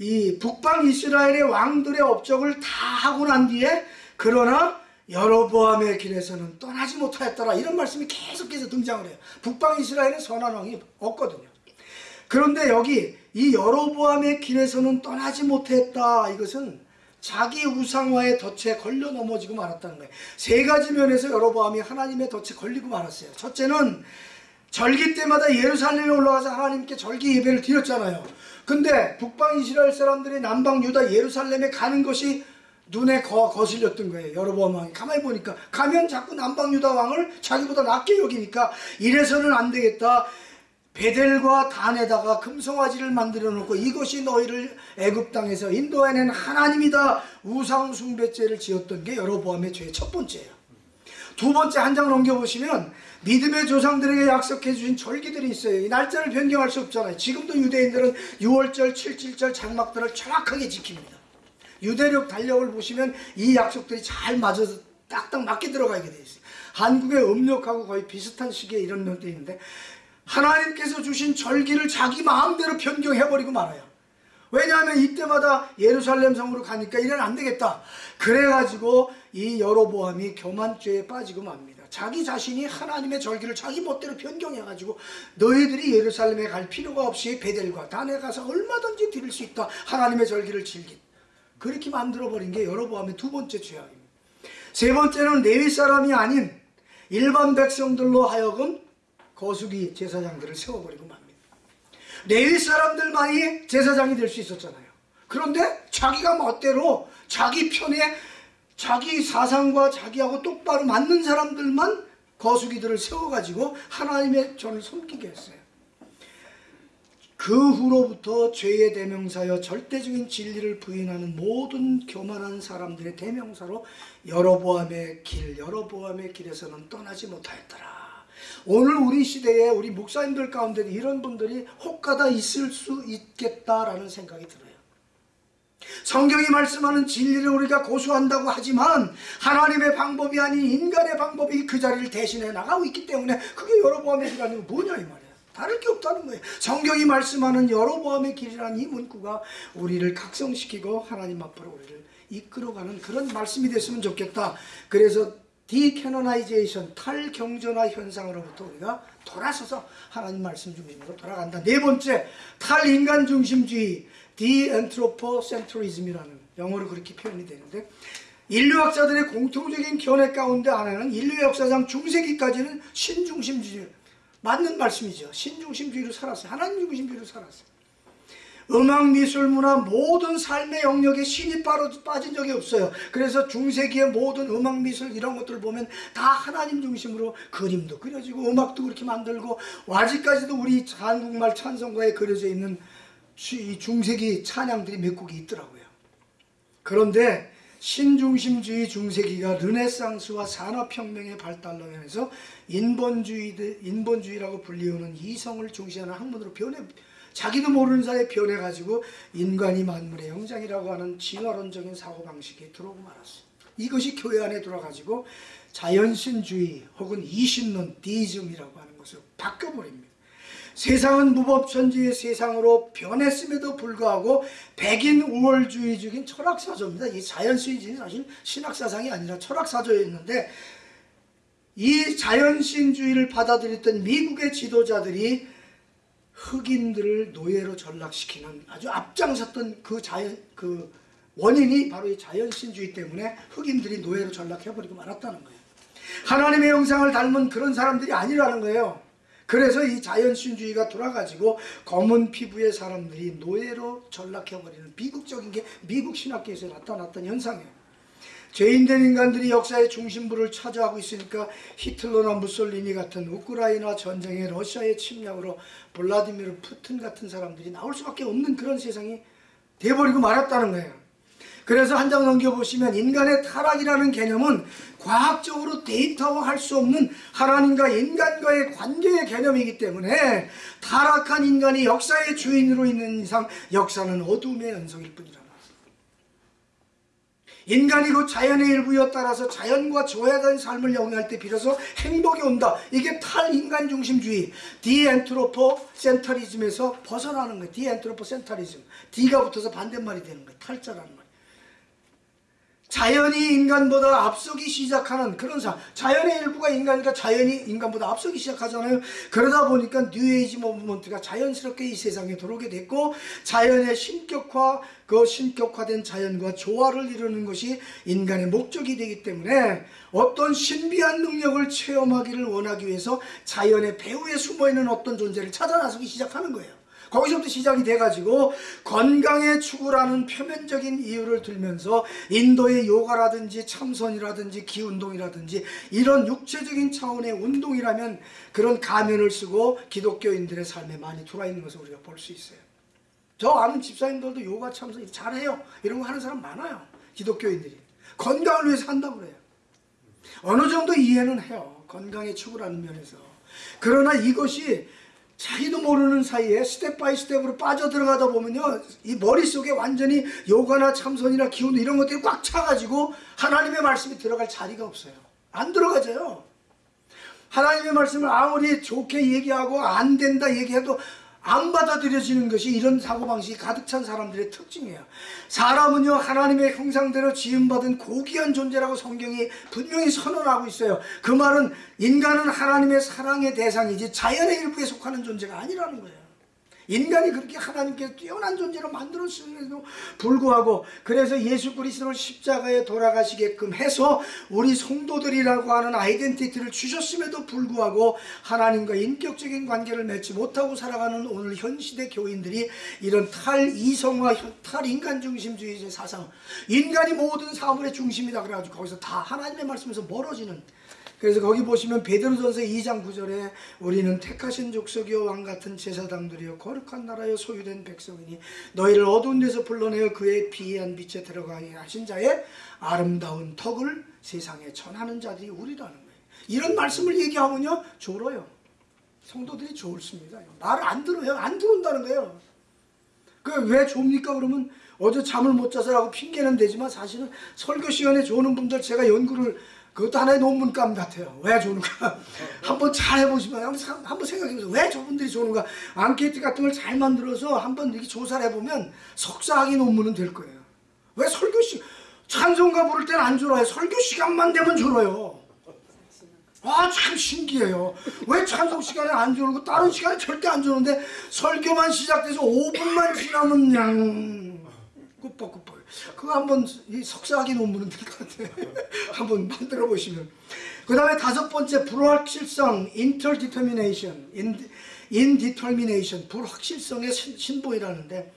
이 북방 이스라엘의 왕들의 업적을 다 하고 난 뒤에 그러나 여로보암의 길에서는 떠나지 못하였더라 이런 말씀이 계속해서 등장을 해요. 북방 이스라엘에 선한 왕이 없거든요. 그런데 여기 이 여로보암의 길에서는 떠나지 못했다 이것은 자기 우상화의 덫에 걸려 넘어지고 말았다는 거예요. 세 가지 면에서 여로보암이 하나님의 덫에 걸리고 말았어요. 첫째는 절기 때마다 예루살렘에 올라가서 하나님께 절기 예배를 드렸잖아요. 근데 북방 이스라엘 사람들이 남방 유다 예루살렘에 가는 것이 눈에 거, 거슬렸던 거예요. 여로보암 왕이 가만히 보니까 가면 자꾸 남방 유다 왕을 자기보다 낮게 여기니까 이래서는 안 되겠다. 베델과 단에다가 금송아지를 만들어 놓고 이것이 너희를 애굽 땅에서 인도해낸 하나님이다 우상 숭배죄를 지었던 게 여로보암의 죄의 첫 번째예요. 두 번째 한 장 넘겨 보시면 믿음의 조상들에게 약속해 주신 절기들이 있어요. 이 날짜를 변경할 수 없잖아요. 지금도 유대인들은 6월절, 7.7절 장막들을 정확하게 지킵니다. 유대력 달력을 보시면 이 약속들이 잘 맞아서 딱딱 맞게 들어가게 돼 있어요. 한국의 음력하고 거의 비슷한 시기에 이런 것도 있는데 하나님께서 주신 절기를 자기 마음대로 변경해버리고 말아요. 왜냐하면 이때마다 예루살렘 성으로 가니까 이래는 안 되겠다. 그래가지고 이 여로보암이 교만죄에 빠지고 맙니다. 자기 자신이 하나님의 절기를 자기 멋대로 변경해가지고 너희들이 예루살렘에 갈 필요가 없이 베델과 단에 가서 얼마든지 드릴 수 있다. 하나님의 절기를 즐긴. 그렇게 만들어버린 게 여로보암의 두 번째 죄악입니다. 세 번째는 레위 사람이 아닌 일반 백성들로 하여금 거수기 제사장들을 세워버리고 맙니다. 레위 사람들만이 제사장이 될 수 있었잖아요. 그런데 자기가 멋대로 자기 편에 자기 사상과 자기하고 똑바로 맞는 사람들만 거수기들을 세워가지고 하나님의 전을 섬기게 했어요. 그 후로부터 죄의 대명사여 절대적인 진리를 부인하는 모든 교만한 사람들의 대명사로 여로보암의 길, 여로보암의 길에서는 떠나지 못하였더라. 오늘 우리 시대에 우리 목사님들 가운데 이런 분들이 혹가다 있을 수 있겠다라는 생각이 들어요. 성경이 말씀하는 진리를 우리가 고수한다고 하지만 하나님의 방법이 아닌 인간의 방법이 그 자리를 대신해 나가고 있기 때문에 그게 여로보암의 길이라는 건 뭐냐 이 말이야. 다를 게 없다는 거예요. 성경이 말씀하는 여로보암의 길이라는 이 문구가 우리를 각성시키고 하나님 앞으로 우리를 이끌어가는 그런 말씀이 됐으면 좋겠다. 그래서 decanonization 탈경전화 현상으로부터 우리가 돌아서서 하나님 말씀 중심으로 돌아간다. 네 번째 탈인간 중심주의 de-anthropocentrism이라는 영어로 그렇게 표현이 되는데 인류학자들의 공통적인 견해 가운데 하나는 인류 역사상 중세기까지는 신중심주의 맞는 말씀이죠. 신중심주의로 살았어요. 하나님 중심주의로 살았어요. 음악, 미술, 문화 모든 삶의 영역에 신이 빠진 적이 없어요. 그래서 중세기의 모든 음악, 미술 이런 것들을 보면 다 하나님 중심으로 그림도 그려지고 음악도 그렇게 만들고 아직까지도 우리 한국말 찬송가에 그려져 있는 중세기 찬양들이 몇 곡이 있더라고요. 그런데 신중심주의 중세기가 르네상스와 산업혁명의 발달로 인해서 인본주의, 인본주의라고 불리우는 이성을 중시하는 학문으로 변해 자기도 모르는 사이에 변해가지고 인간이 만물의 형상이라고 하는 진화론적인 사고방식이 들어오고 말았어요. 이것이 교회 안에 들어가지고 자연신주의 혹은 이신론, 디즘이라고 하는 것으로 바뀌어버립니다. 세상은 무법천지의 세상으로 변했음에도 불구하고 백인 우월주의적인 철학사조입니다. 이 자연주의는 사실 신학사상이 아니라 철학사조였는데 이 자연신주의를 받아들였던 미국의 지도자들이 흑인들을 노예로 전락시키는 아주 앞장섰던 그 자연 그 원인이 바로 이 자연신주의 때문에 흑인들이 노예로 전락해버리고 말았다는 거예요. 하나님의 형상을 닮은 그런 사람들이 아니라는 거예요. 그래서 이 자연신주의가 돌아가지고 검은 피부의 사람들이 노예로 전락해버리는 비극적인 게 미국 신학계에서 나타났던 현상이에요. 죄인된 인간들이 역사의 중심부를 차지하고 있으니까 히틀러나 무솔리니 같은 우크라이나 전쟁에 러시아의 침략으로 블라디미르 푸틴 같은 사람들이 나올 수밖에 없는 그런 세상이 돼버리고 말았다는 거예요. 그래서 한 장 넘겨보시면 인간의 타락이라는 개념은 과학적으로 데이터화할 수 없는 하나님과 인간과의 관계의 개념이기 때문에 타락한 인간이 역사의 주인으로 있는 이상 역사는 어둠의 연속일 뿐이라. 인간이 곧 자연의 일부여 따라서 자연과 조화된 삶을 영위할 때 비로소 행복이 온다. 이게 탈인간 중심주의, de-anthropocentrism에서 벗어나는 거예요. de-anthropocentrism. D가 붙어서 반대말이 되는 거예요. 탈자라는 거예요. 자연이 인간보다 앞서기 시작하는 그런 사 자연의 일부가 인간이니까 자연이 인간보다 앞서기 시작하잖아요. 그러다 보니까 뉴에이지 모브먼트가 자연스럽게 이 세상에 들어오게 됐고 자연의 신격화 그 신격화된 자연과 조화를 이루는 것이 인간의 목적이 되기 때문에 어떤 신비한 능력을 체험하기를 원하기 위해서 자연의 배후에 숨어있는 어떤 존재를 찾아 나서기 시작하는 거예요. 거기서부터 시작이 돼가지고 건강의 추구라는 표면적인 이유를 들면서 인도의 요가라든지 참선이라든지 기운동이라든지 이런 육체적인 차원의 운동이라면 그런 가면을 쓰고 기독교인들의 삶에 많이 들어와 있는 것을 우리가 볼 수 있어요. 저 아는 집사님들도 요가 참선 잘해요. 이런 거 하는 사람 많아요. 기독교인들이. 건강을 위해서 한다고 그래요. 어느 정도 이해는 해요. 건강의 추구라는 면에서. 그러나 이것이 자기도 모르는 사이에 step by step으로 빠져들어가다 보면요. 이 머릿속에 완전히 요가나 참선이나 기운 이런 것들이 꽉 차가지고 하나님의 말씀이 들어갈 자리가 없어요. 안 들어가져요. 하나님의 말씀을 아무리 좋게 얘기하고 안 된다 얘기해도 안 받아들여지는 것이 이런 사고방식이 가득 찬 사람들의 특징이에요. 사람은요, 하나님의 형상대로 지음받은 고귀한 존재라고 성경이 분명히 선언하고 있어요. 그 말은 인간은 하나님의 사랑의 대상이지 자연의 일부에 속하는 존재가 아니라는 거예요. 인간이 그렇게 하나님께서 뛰어난 존재로 만들었음에도 불구하고 그래서 예수 그리스도를 십자가에 돌아가시게끔 해서 우리 성도들이라고 하는 아이덴티티를 주셨음에도 불구하고 하나님과 인격적인 관계를 맺지 못하고 살아가는 오늘 현 시대 교인들이 이런 탈이성화, 탈인간 중심주의의 사상 인간이 모든 사물의 중심이다 그래가지고 거기서 다 하나님의 말씀에서 멀어지는 그래서 거기 보시면 베드로전서 2장 9절에 우리는 택하신 족속이요 왕 같은 제사장들이요 거룩한 나라요 소유된 백성이니 너희를 어두운 데서 불러내어 그의 비한 빛에 들어가게 하신 자의 아름다운 덕을 세상에 전하는 자들이 우리라는 거예요. 이런 말씀을 얘기하면요 졸어요. 성도들이 졸습니다. 말을 안 들어요. 안 들어온다는 거예요. 그왜 좁니까 그러면 어제 잠을 못 자서라고 핑계는 되지만 사실은 설교 시간에 조는 분들 제가 연구를 그것도 하나의 논문감 같아요. 왜 조는가? 한번 잘 해보시면 한번, 한번 생각해보세요. 왜 저분들이 조는가? 앙케이트 같은 걸 잘 만들어서 한번 이렇게 조사를 해보면 석사학위 논문은 될 거예요. 왜 설교 시 찬송가 부를 때는 안 졸아요. 설교 시간만 되면 졸아요. 아 참 신기해요. 왜 찬송 시간에 안 조르고 다른 시간에 절대 안 조는데 설교만 시작돼서 5분만 지나면 그냥 꾸벅꾸벅. 그거 한번 이 석사학위 논문은 될 것 같아요. 한번 만들어 보시면. 그 다음에 다섯 번째 불확실성, interdetermination, indetermination, 불확실성의 신- 신보이라는데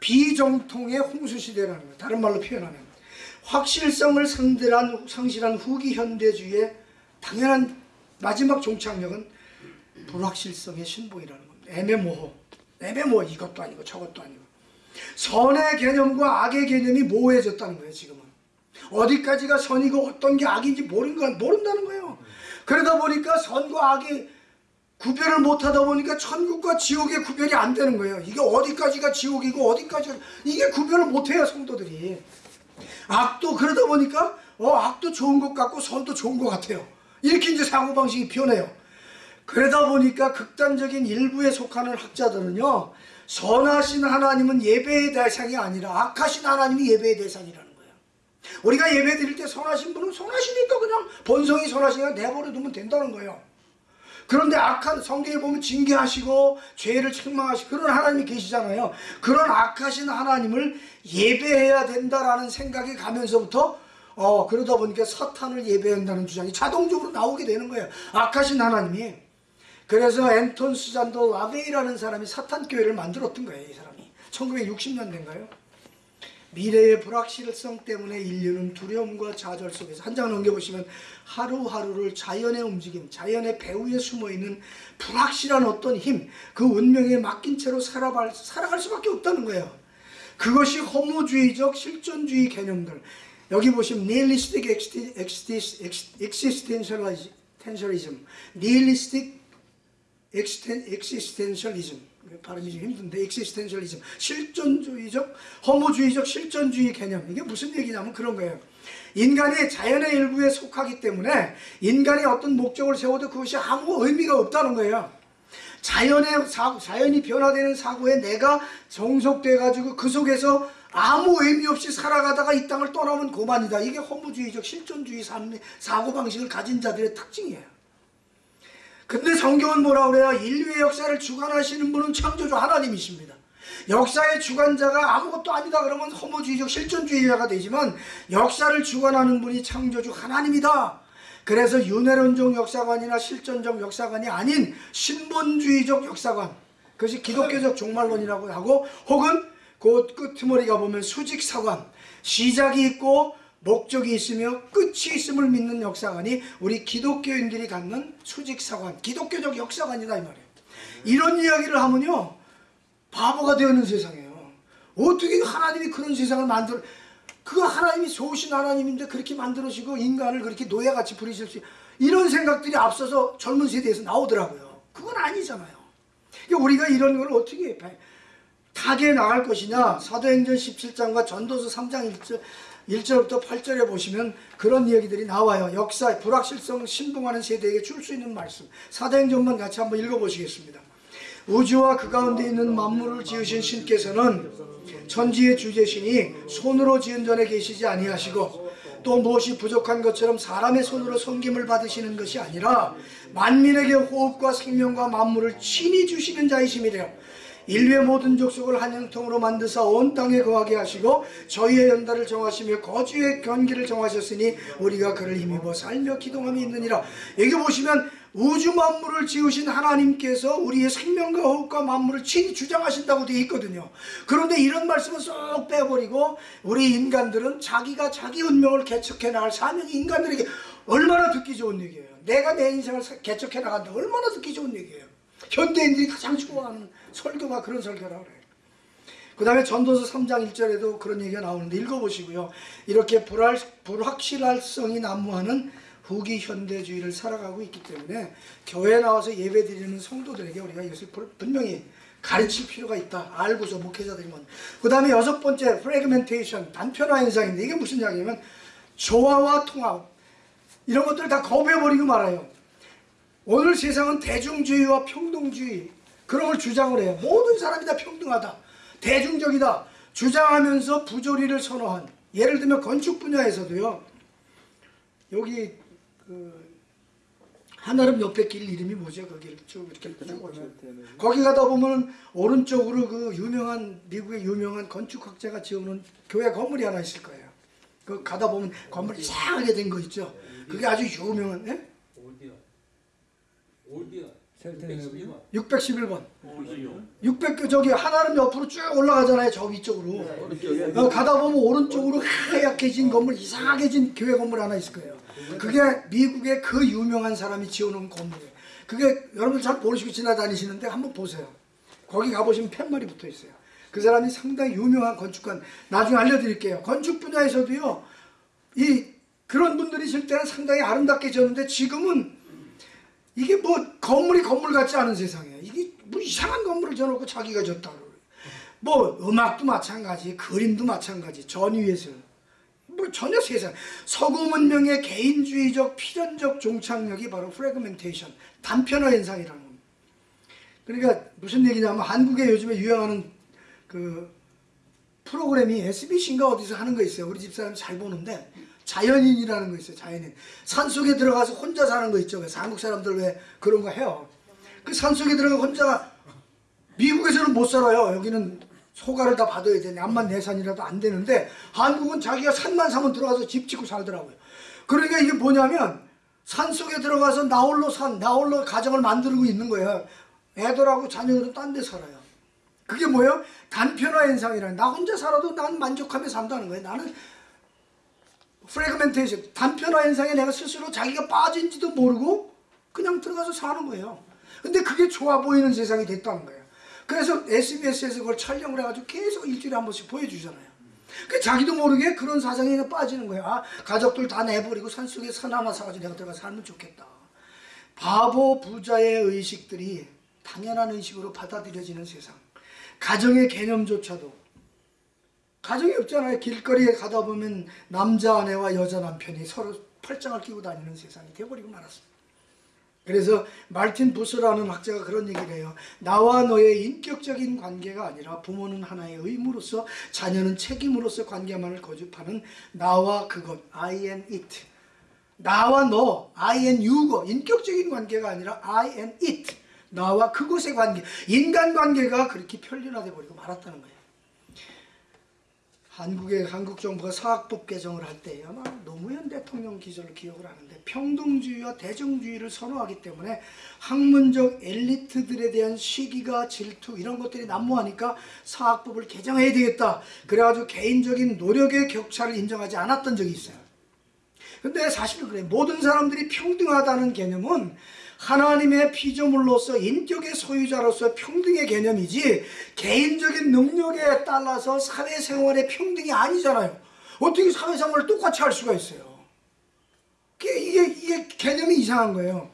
비정통의 홍수시대라는 거예요. 다른 말로 표현하면 확실성을 상대한 상실한 후기 현대주의의 당연한 마지막 종착역은 불확실성의 신보이라는 겁니다. 애매모호, 애매모호 이것도 아니고 저것도 아니고 선의 개념과 악의 개념이 모호해졌다는 거예요. 지금은 어디까지가 선이고 어떤 게 악인지 모르는 거 모른다는 거예요. 그러다 보니까 선과 악이 구별을 못하다 보니까 천국과 지옥의 구별이 안 되는 거예요. 이게 어디까지가 지옥이고 어디까지가 이게 구별을 못해요 성도들이. 악도 그러다 보니까 어 악도 좋은 것 같고 선도 좋은 것 같아요. 이렇게 이제 사고 방식이 변해요. 그러다 보니까 극단적인 일부에 속하는 학자들은요 선하신 하나님은 예배의 대상이 아니라 악하신 하나님이 예배의 대상이라는 거예요. 우리가 예배 드릴 때 선하신 분은 선하시니까 그냥 본성이 선하시니까 내버려 두면 된다는 거예요. 그런데 악한 성경에 보면 징계하시고 죄를 책망하시고 그런 하나님이 계시잖아요. 그런 악하신 하나님을 예배해야 된다라는 생각이 가면서부터 어 그러다 보니까 사탄을 예배한다는 주장이 자동적으로 나오게 되는 거예요. 악하신 하나님이. 그래서 앤톤 수잔도 라베이라는 사람이 사탄 교회를 만들었던 거예요. 이 사람이 1960년대인가요? 미래의 불확실성 때문에 인류는 두려움과 좌절 속에서 한 장 넘겨보시면 하루하루를 자연의 움직임, 자연의 배후에 숨어있는 불확실한 어떤 힘, 그 운명에 맡긴 채로 살아갈, 살아갈 수밖에 없다는 거예요. 그것이 허무주의적 실존주의 개념들. 여기 보시면 nihilistic existentialism, nihilistic existen, existentialism 발음이 좀 힘든데 existentialism 실존주의적 허무주의적 실존주의 개념. 이게 무슨 얘기냐면 그런 거예요. 인간이 자연의 일부에 속하기 때문에 인간이 어떤 목적을 세워도 그것이 아무 의미가 없다는 거예요. 자연의 사, 자연이 변화되는 사고에 내가 종속돼 가지고 그 속에서 아무 의미 없이 살아가다가 이 땅을 떠나면 고만이다. 이게 허무주의적 실존주의 삶, 사고방식을 가진 자들의 특징이에요 근데 성경은 뭐라 그래요? 인류의 역사를 주관하시는 분은 창조주 하나님이십니다. 역사의 주관자가 아무것도 아니다 그러면 허무주의적 실존주의자가 되지만 역사를 주관하는 분이 창조주 하나님이다. 그래서 윤회론적 역사관이나 실존적 역사관이 아닌 신본주의적 역사관 그것이 기독교적 종말론이라고 하고 혹은 그 끝머리가 보면 수직사관 시작이 있고 목적이 있으며 끝이 있음을 믿는 역사관이 우리 기독교인들이 갖는 수직사관, 기독교적 역사관이다 이 말이에요. 이런 이야기를 하면요. 바보가 되는 세상이에요. 어떻게 하나님이 그런 세상을 만들어 그 하나님이 좋으신 하나님인데 그렇게 만들어지고 인간을 그렇게 노예같이 부리실 수 이런 생각들이 앞서서 젊은 세대에서 나오더라고요. 그건 아니잖아요. 그러니까 우리가 이런 걸 어떻게 타게 나갈 것이냐 사도행전 17장과 전도서 3장 1절 1절부터 8절에 보시면 그런 이야기들이 나와요. 역사, 불확실성 신봉하는 세대에게 줄 수 있는 말씀. 사도행전만 같이 한번 읽어보시겠습니다. 우주와 그 가운데 있는 만물을 지으신 신께서는 천지의 주제시니 손으로 지은 전에 계시지 아니하시고 또 무엇이 부족한 것처럼 사람의 손으로 섬김을 받으시는 것이 아니라 만민에게 호흡과 생명과 만물을 친히 주시는 자이심이래요. 인류의 모든 족속을 한 형통으로 만드사 온 땅에 거하게 하시고 저희의 연달을 정하시며 거주의 견기를 정하셨으니 우리가 그를 힘입어 살며 기동함이 있느니라. 여기 보시면 우주 만물을 지으신 하나님께서 우리의 생명과 호흡과 만물을 친히 주장하신다고 되어 있거든요. 그런데 이런 말씀을 쏙 빼버리고 우리 인간들은 자기가 자기 운명을 개척해 나갈 사명이 인간들에게 얼마나 듣기 좋은 얘기예요. 내가 내 인생을 개척해 나간다. 얼마나 듣기 좋은 얘기예요. 현대인들이 가장 좋아하는 설교가 그런 설교라고 그래요. 그 다음에 전도서 3장 1절에도 그런 얘기가 나오는데 읽어보시고요. 이렇게 불할, 불확실할성이 난무하는 후기 현대주의를 살아가고 있기 때문에 교회에 나와서 예배 드리는 성도들에게 우리가 이것을 분명히 가르칠 필요가 있다. 알고서 목회자들이면. 그 다음에 여섯 번째 프레그멘테이션 단편화 현상인데 이게 무슨 이야기냐면 조화와 통합 이런 것들을 다 거부해버리고 말아요. 오늘 세상은 대중주의와 평등주의 그런 걸 주장을 해요. 모든 사람이 다 평등하다. 대중적이다. 주장하면서 부조리를 선호한 예를 들면 건축 분야에서도요. 여기 그 한아름 옆에 길 이름이 뭐죠? 거기를 쭉 이렇게 쭉 보면 거기 가다 보면 오른쪽으로 그 유명한 미국의 유명한 건축학자가 지어놓은 교회 건물이 하나 있을 거예요. 그 가다 보면 건물 이상하게 된 거 있죠. 그게 아주 유명한. 예? 올디언. 올디언. 611번. 611번. 600교 저기 하나는 옆으로 쭉 올라가잖아요. 저 위쪽으로. 네, 네. 네. 가다 보면 오른쪽으로 하얗게진 건물, 이상하게 진 교회 건물 하나 있을 거예요. 그게 미국의 그 유명한 사람이 지어놓은 건물이에요. 그게 여러분 잘 모르시고 지나다니시는데 한번 보세요. 거기 가보시면 팻말이 붙어 있어요. 그 사람이 상당히 유명한 건축관. 나중에 알려드릴게요. 건축 분야에서도요. 이 그런 분들이 있을 때는 상당히 아름답게 지었는데 지금은 이게 뭐 건물이 건물 같지 않은 세상이에요. 이게 뭐 이상한 건물을 지어놓고 자기가 졌다 그래요. 뭐 음악도 마찬가지, 그림도 마찬가지, 전위에서 뭐 전혀 세상 서구 문명의 개인주의적 필연적 종착역이 바로 프레그멘테이션 단편화 현상이라는 겁니다. 그러니까 무슨 얘기냐면 한국에 요즘에 유행하는 그 프로그램이 SBC인가 어디서 하는 거 있어요. 우리 집사람 잘 보는데 자연인이라는 거 있어요. 자연인. 산속에 들어가서 혼자 사는 거 있죠. 한국 사람들 왜 그런 거 해요. 그 산속에 들어가 혼자 미국에서는 못 살아요. 여기는 소가를 다 받아야 되니 암만 내산이라도 안 되는데 한국은 자기가 산만 사면 들어가서 집 짓고 살더라고요. 그러니까 이게 뭐냐면 산 속에 들어가서 나홀로 산, 나홀로 가정을 만들고 있는 거예요. 애들하고 자녀들은 딴 데 살아요. 그게 뭐예요? 단편화 현상이라는 나 혼자 살아도 난 만족하며 산다는 거예요. 나는 프레그멘테이션 단편화 현상에 내가 스스로 자기가 빠진지도 모르고 그냥 들어가서 사는 거예요. 근데 그게 좋아 보이는 세상이 됐다는 거예요. 그래서 SBS에서 그걸 촬영을 해가지고 계속 일주일에 한 번씩 보여주잖아요. 그 자기도 모르게 그런 사상에 빠지는 거예요. 아, 가족들 다 내버리고 산속에 산 하나 사가지고 내가 들어가 살면 좋겠다. 바보 부자의 의식들이 당연한 의식으로 받아들여지는 세상. 가정의 개념조차도 가정이 없잖아요. 길거리에 가다 보면 남자 아내와 여자 남편이 서로 팔짱을 끼고 다니는 세상이 돼버리고 말았습니다. 그래서 말틴 부스라는 학자가 그런 얘기를 해요. 나와 너의 인격적인 관계가 아니라 부모는 하나의 의무로서 자녀는 책임으로서 관계만을 거듭하는 나와 그것, I and it. 나와 너, I and you가 인격적인 관계가 아니라 I and it. 나와 그것의 관계, 인간 관계가 그렇게 편리화돼 버리고 말았다는 거예요. 한국의 한국 정부가 사학법 개정을 할 때 아마 노무현 대통령 기조를 기억을 하는데 평등주의와 대정주의를 선호하기 때문에 학문적 엘리트들에 대한 시기가 질투 이런 것들이 난무하니까 사학법을 개정해야 되겠다. 그래가지고 개인적인 노력의 격차를 인정하지 않았던 적이 있어요. 근데 사실은 그래 모든 사람들이 평등하다는 개념은 하나님의 피조물로서 인격의 소유자로서 평등의 개념이지 개인적인 능력에 따라서 사회생활의 평등이 아니잖아요. 어떻게 사회생활을 똑같이 할 수가 있어요? 이게, 이게, 개념이 이상한 거예요.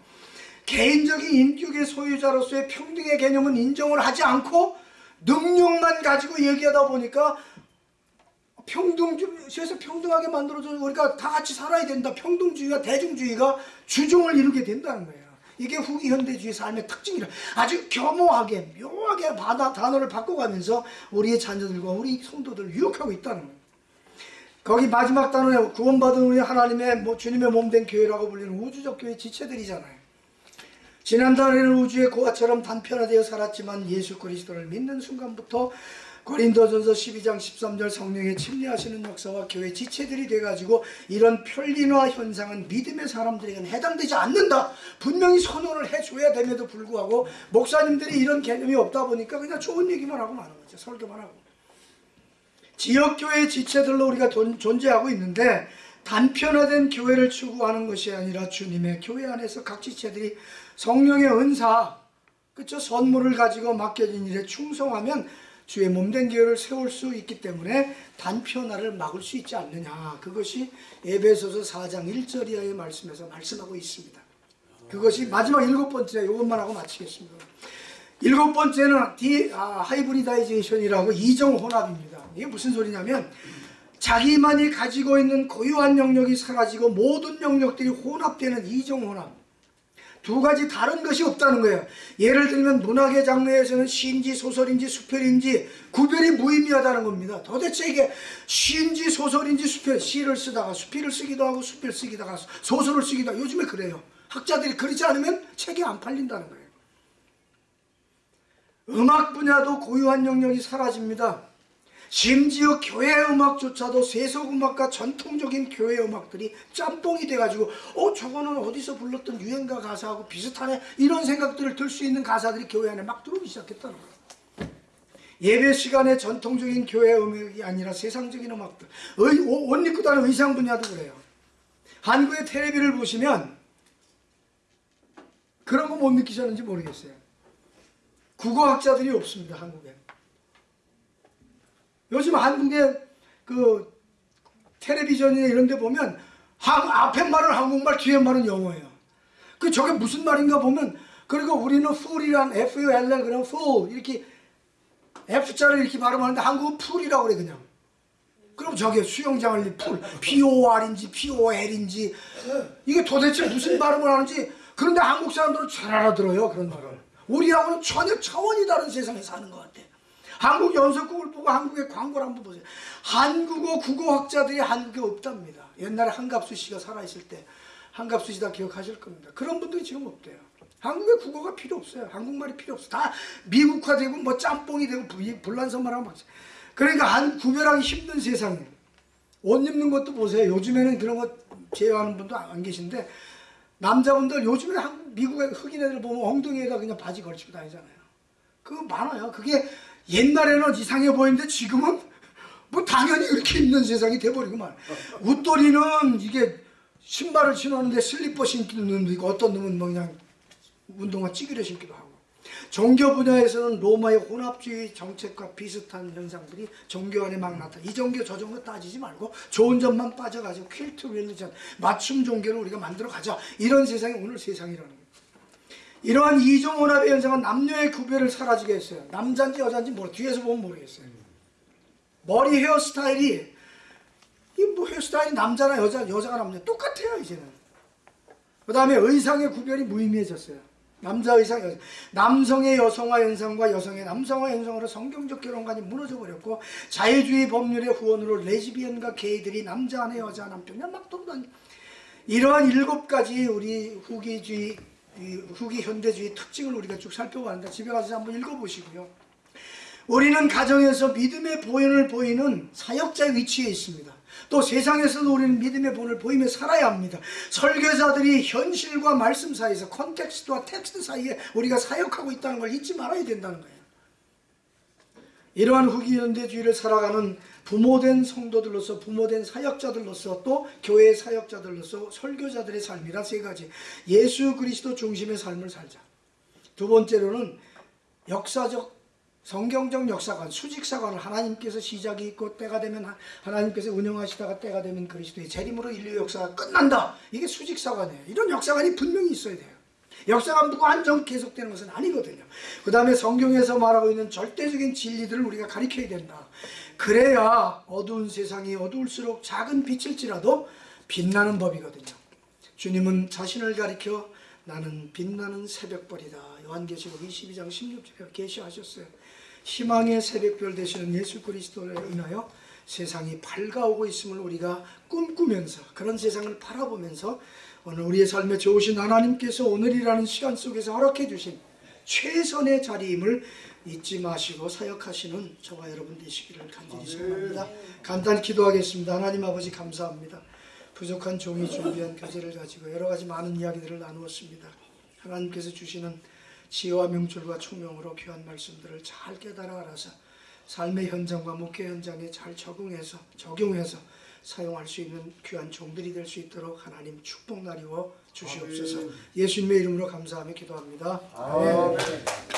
개인적인 인격의 소유자로서의 평등의 개념은 인정을 하지 않고 능력만 가지고 얘기하다 보니까 평등주의에서 평등하게 만들어서 우리가 다 같이 살아야 된다. 평등주의와 대중주의가 주종을 이루게 된다는 거예요. 이게 후기 현대주의 삶의 특징이라 아주 겸허하게 묘하게 바다 단어를 바꿔가면서 우리의 자녀들과 우리 성도들을 유혹하고 있다는 거예요. 거기 마지막 단어에 구원받은 우리 하나님의 뭐 주님의 몸된 교회라고 불리는 우주적 교회 지체들이잖아요. 지난달에는 우주의 고아처럼 단편화되어 살았지만 예수 그리스도를 믿는 순간부터 고린도전서 12장 13절 성령의 침례하시는 역사와 교회 지체들이 돼가지고 이런 편리화 현상은 믿음의 사람들에게는 해당되지 않는다. 분명히 선언을 해줘야 됨에도 불구하고 목사님들이 이런 개념이 없다 보니까 그냥 좋은 얘기만 하고 마는 거죠. 설교만 하고. 지역교회 지체들로 우리가 돈- 존재하고 있는데 단편화된 교회를 추구하는 것이 아니라 주님의 교회 안에서 각 지체들이 성령의 은사, 그쵸 선물을 가지고 맡겨진 일에 충성하면 주의 몸된 교회를 세울 수 있기 때문에 단편화를 막을 수 있지 않느냐. 그것이 에베소서 4장 1절 이하의 말씀에서 말씀하고 있습니다. 그것이 마지막 일곱 번째 이것만 하고 마치겠습니다. 일곱 번째는 디, 아, hybridization이라고 이종 혼합입니다. 이게 무슨 소리냐면 자기만이 가지고 있는 고유한 영역이 사라지고 모든 영역들이 혼합되는 이종 혼합. 두 가지 다른 것이 없다는 거예요. 예를 들면 문학의 장르에서는 시인지 소설인지 수필인지 구별이 무의미하다는 겁니다. 도대체 이게 시인지 소설인지 수필, 시를 쓰다가 수필을 쓰기도 하고 수필 쓰기다가 소설을 쓰기도 하고 요즘에 그래요. 학자들이 그러지 않으면 책이 안 팔린다는 거예요. 음악 분야도 고유한 영역이 사라집니다. 심지어 교회 음악조차도 세속 음악과 전통적인 교회 음악들이 짬뽕이 돼가지고 어 저거는 어디서 불렀던 유행가 가사하고 비슷하네 이런 생각들을 들 수 있는 가사들이 교회 안에 막 들어오기 시작했다는 거예요. 예배 시간에 전통적인 교회 음악이 아니라 세상적인 음악들 의, 옷, 옷 입고 다니는 의상 분야도 그래요. 한국의 텔레비를 보시면 그런 거 못 느끼셨는지 모르겠어요. 국어학자들이 없습니다 한국에. 요즘 한국의 그 텔레비전이나 이런 데 보면 한, 앞에 말은 한국말 뒤에 말은 영어예요. 그 저게 무슨 말인가 보면 그리고 우리는 fool이란 F-U-L 그냥 fool 이렇게 F자를 이렇게 발음하는데 한국은 풀이라고 그래 그냥. 그럼 저게 수영장을 풀 P-O-R인지 P-O-L인지 이게 도대체 무슨 발음을 하는지 그런데 한국 사람들은 잘 알아들어요 그런 말을. 우리하고는 전혀 차원이 다른 세상에 사는 것 같아. 한국 연속국을 보고 한국의 광고를 한번 보세요. 한국어 국어학자들이 한국에 없답니다. 옛날에 한갑수 씨가 살아있을 때 한갑수 씨다 기억하실 겁니다. 그런 분들이 지금 없대요. 한국에 국어가 필요 없어요. 한국말이 필요 없어. 다 미국화되고 뭐 짬뽕이 되고 불- 불란서말하고 막. 그러니까 한 구별하기 힘든 세상에 옷 입는 것도 보세요. 요즘에는 그런 거 제어하는 분도 안 계신데 남자분들 요즘에 한국 미국의 흑인 애들 보면 엉덩이에다 그냥 바지 걸치고 다니잖아요. 그거 많아요. 그게 옛날에는 이상해 보이는데 지금은 뭐 당연히 이렇게 입는 세상이 돼버리고 말. 웃돌이는 이게 신발을 신었는데 슬리퍼 신기는 놈도 있고 어떤 놈은 뭐 그냥 운동화 찌그려 신기도 하고. 종교 분야에서는 로마의 혼합주의 정책과 비슷한 현상들이 종교 안에 막 나타나. 이 종교 저 종교 따지지 말고 좋은 점만 빠져가지고 퀼트 릴리전 맞춤 종교를 우리가 만들어 가자. 이런 세상이 오늘 세상이라는 거예요. 이러한 이종 혼합의 현상은 남녀의 구별을 사라지게 했어요. 남자인지 여자인지 모르. 뒤에서 보면 모르겠어요. 머리 헤어스타일이 이뭐 헤어스타일이 남자나 여자 여자가 남자 똑같아요 이제는. 그 다음에 의상의 구별이 무의미해졌어요. 남자 의상, 여자. 남성의 여성화 현상과 여성의 남성화 현상으로 성경적 결혼관이 무너져 버렸고 자유주의 법률의 후원으로 레즈비언과 게이들이 남자 안에 여자 남편이 막 돌아다니. 이러한 일곱 가지 우리 후기주의, 이 후기 현대주의 특징을 우리가 쭉 살펴봤는데 집에 가서 한번 읽어보시고요. 우리는 가정에서 믿음의 본을 보이는 사역자의 위치에 있습니다. 또 세상에서도 우리는 믿음의 본을 보이며 살아야 합니다. 설교자들이 현실과 말씀 사이에서 context와 텍스트 사이에 우리가 사역하고 있다는 걸 잊지 말아야 된다는 거예요. 이러한 후기 현대주의를 살아가는 부모된 성도들로서 부모된 사역자들로서 또 교회 사역자들로서 설교자들의 삶이라 세 가지 예수 그리스도 중심의 삶을 살자. 두 번째로는 역사적 성경적 역사관, 수직사관을 하나님께서 시작이 있고 때가 되면 하- 하나님께서 운영하시다가 때가 되면 그리스도의 재림으로 인류 역사가 끝난다. 이게 수직사관이에요. 이런 역사관이 분명히 있어야 돼요. 역사가 무한정 계속되는 것은 아니거든요. 그 다음에 성경에서 말하고 있는 절대적인 진리들을 우리가 가리켜야 된다. 그래야 어두운 세상이 어두울수록 작은 빛일지라도 빛나는 법이거든요. 주님은 자신을 가리켜 나는 빛나는 새벽별이다. 요한계시록 22장 16절에 계시하셨어요. 희망의 새벽별 되시는 예수 그리스도를 인하여 세상이 밝아오고 있음을 우리가 꿈꾸면서 그런 세상을 바라보면서 오늘 우리의 삶에 좋으신 하나님께서 오늘이라는 시간 속에서 허락해 주신 최선의 자리임을 잊지 마시고 사역하시는 저와 여러분 되시기를 간절히 소원합니다. 간단히 기도하겠습니다. 하나님 아버지 감사합니다. 부족한 종이 준비한 교재를 가지고 여러 가지 많은 이야기들을 나누었습니다. 하나님께서 주시는 지혜와 명철과 총명으로 귀한 말씀들을 잘 깨달아 알아서 삶의 현장과 목회 현장에 잘 적응해서 적용해서 사용할 수 있는 귀한 종들이 될 수 있도록 하나님 축복 나리워 주시옵소서. 예수님의 이름으로 감사하며 기도합니다. 아멘.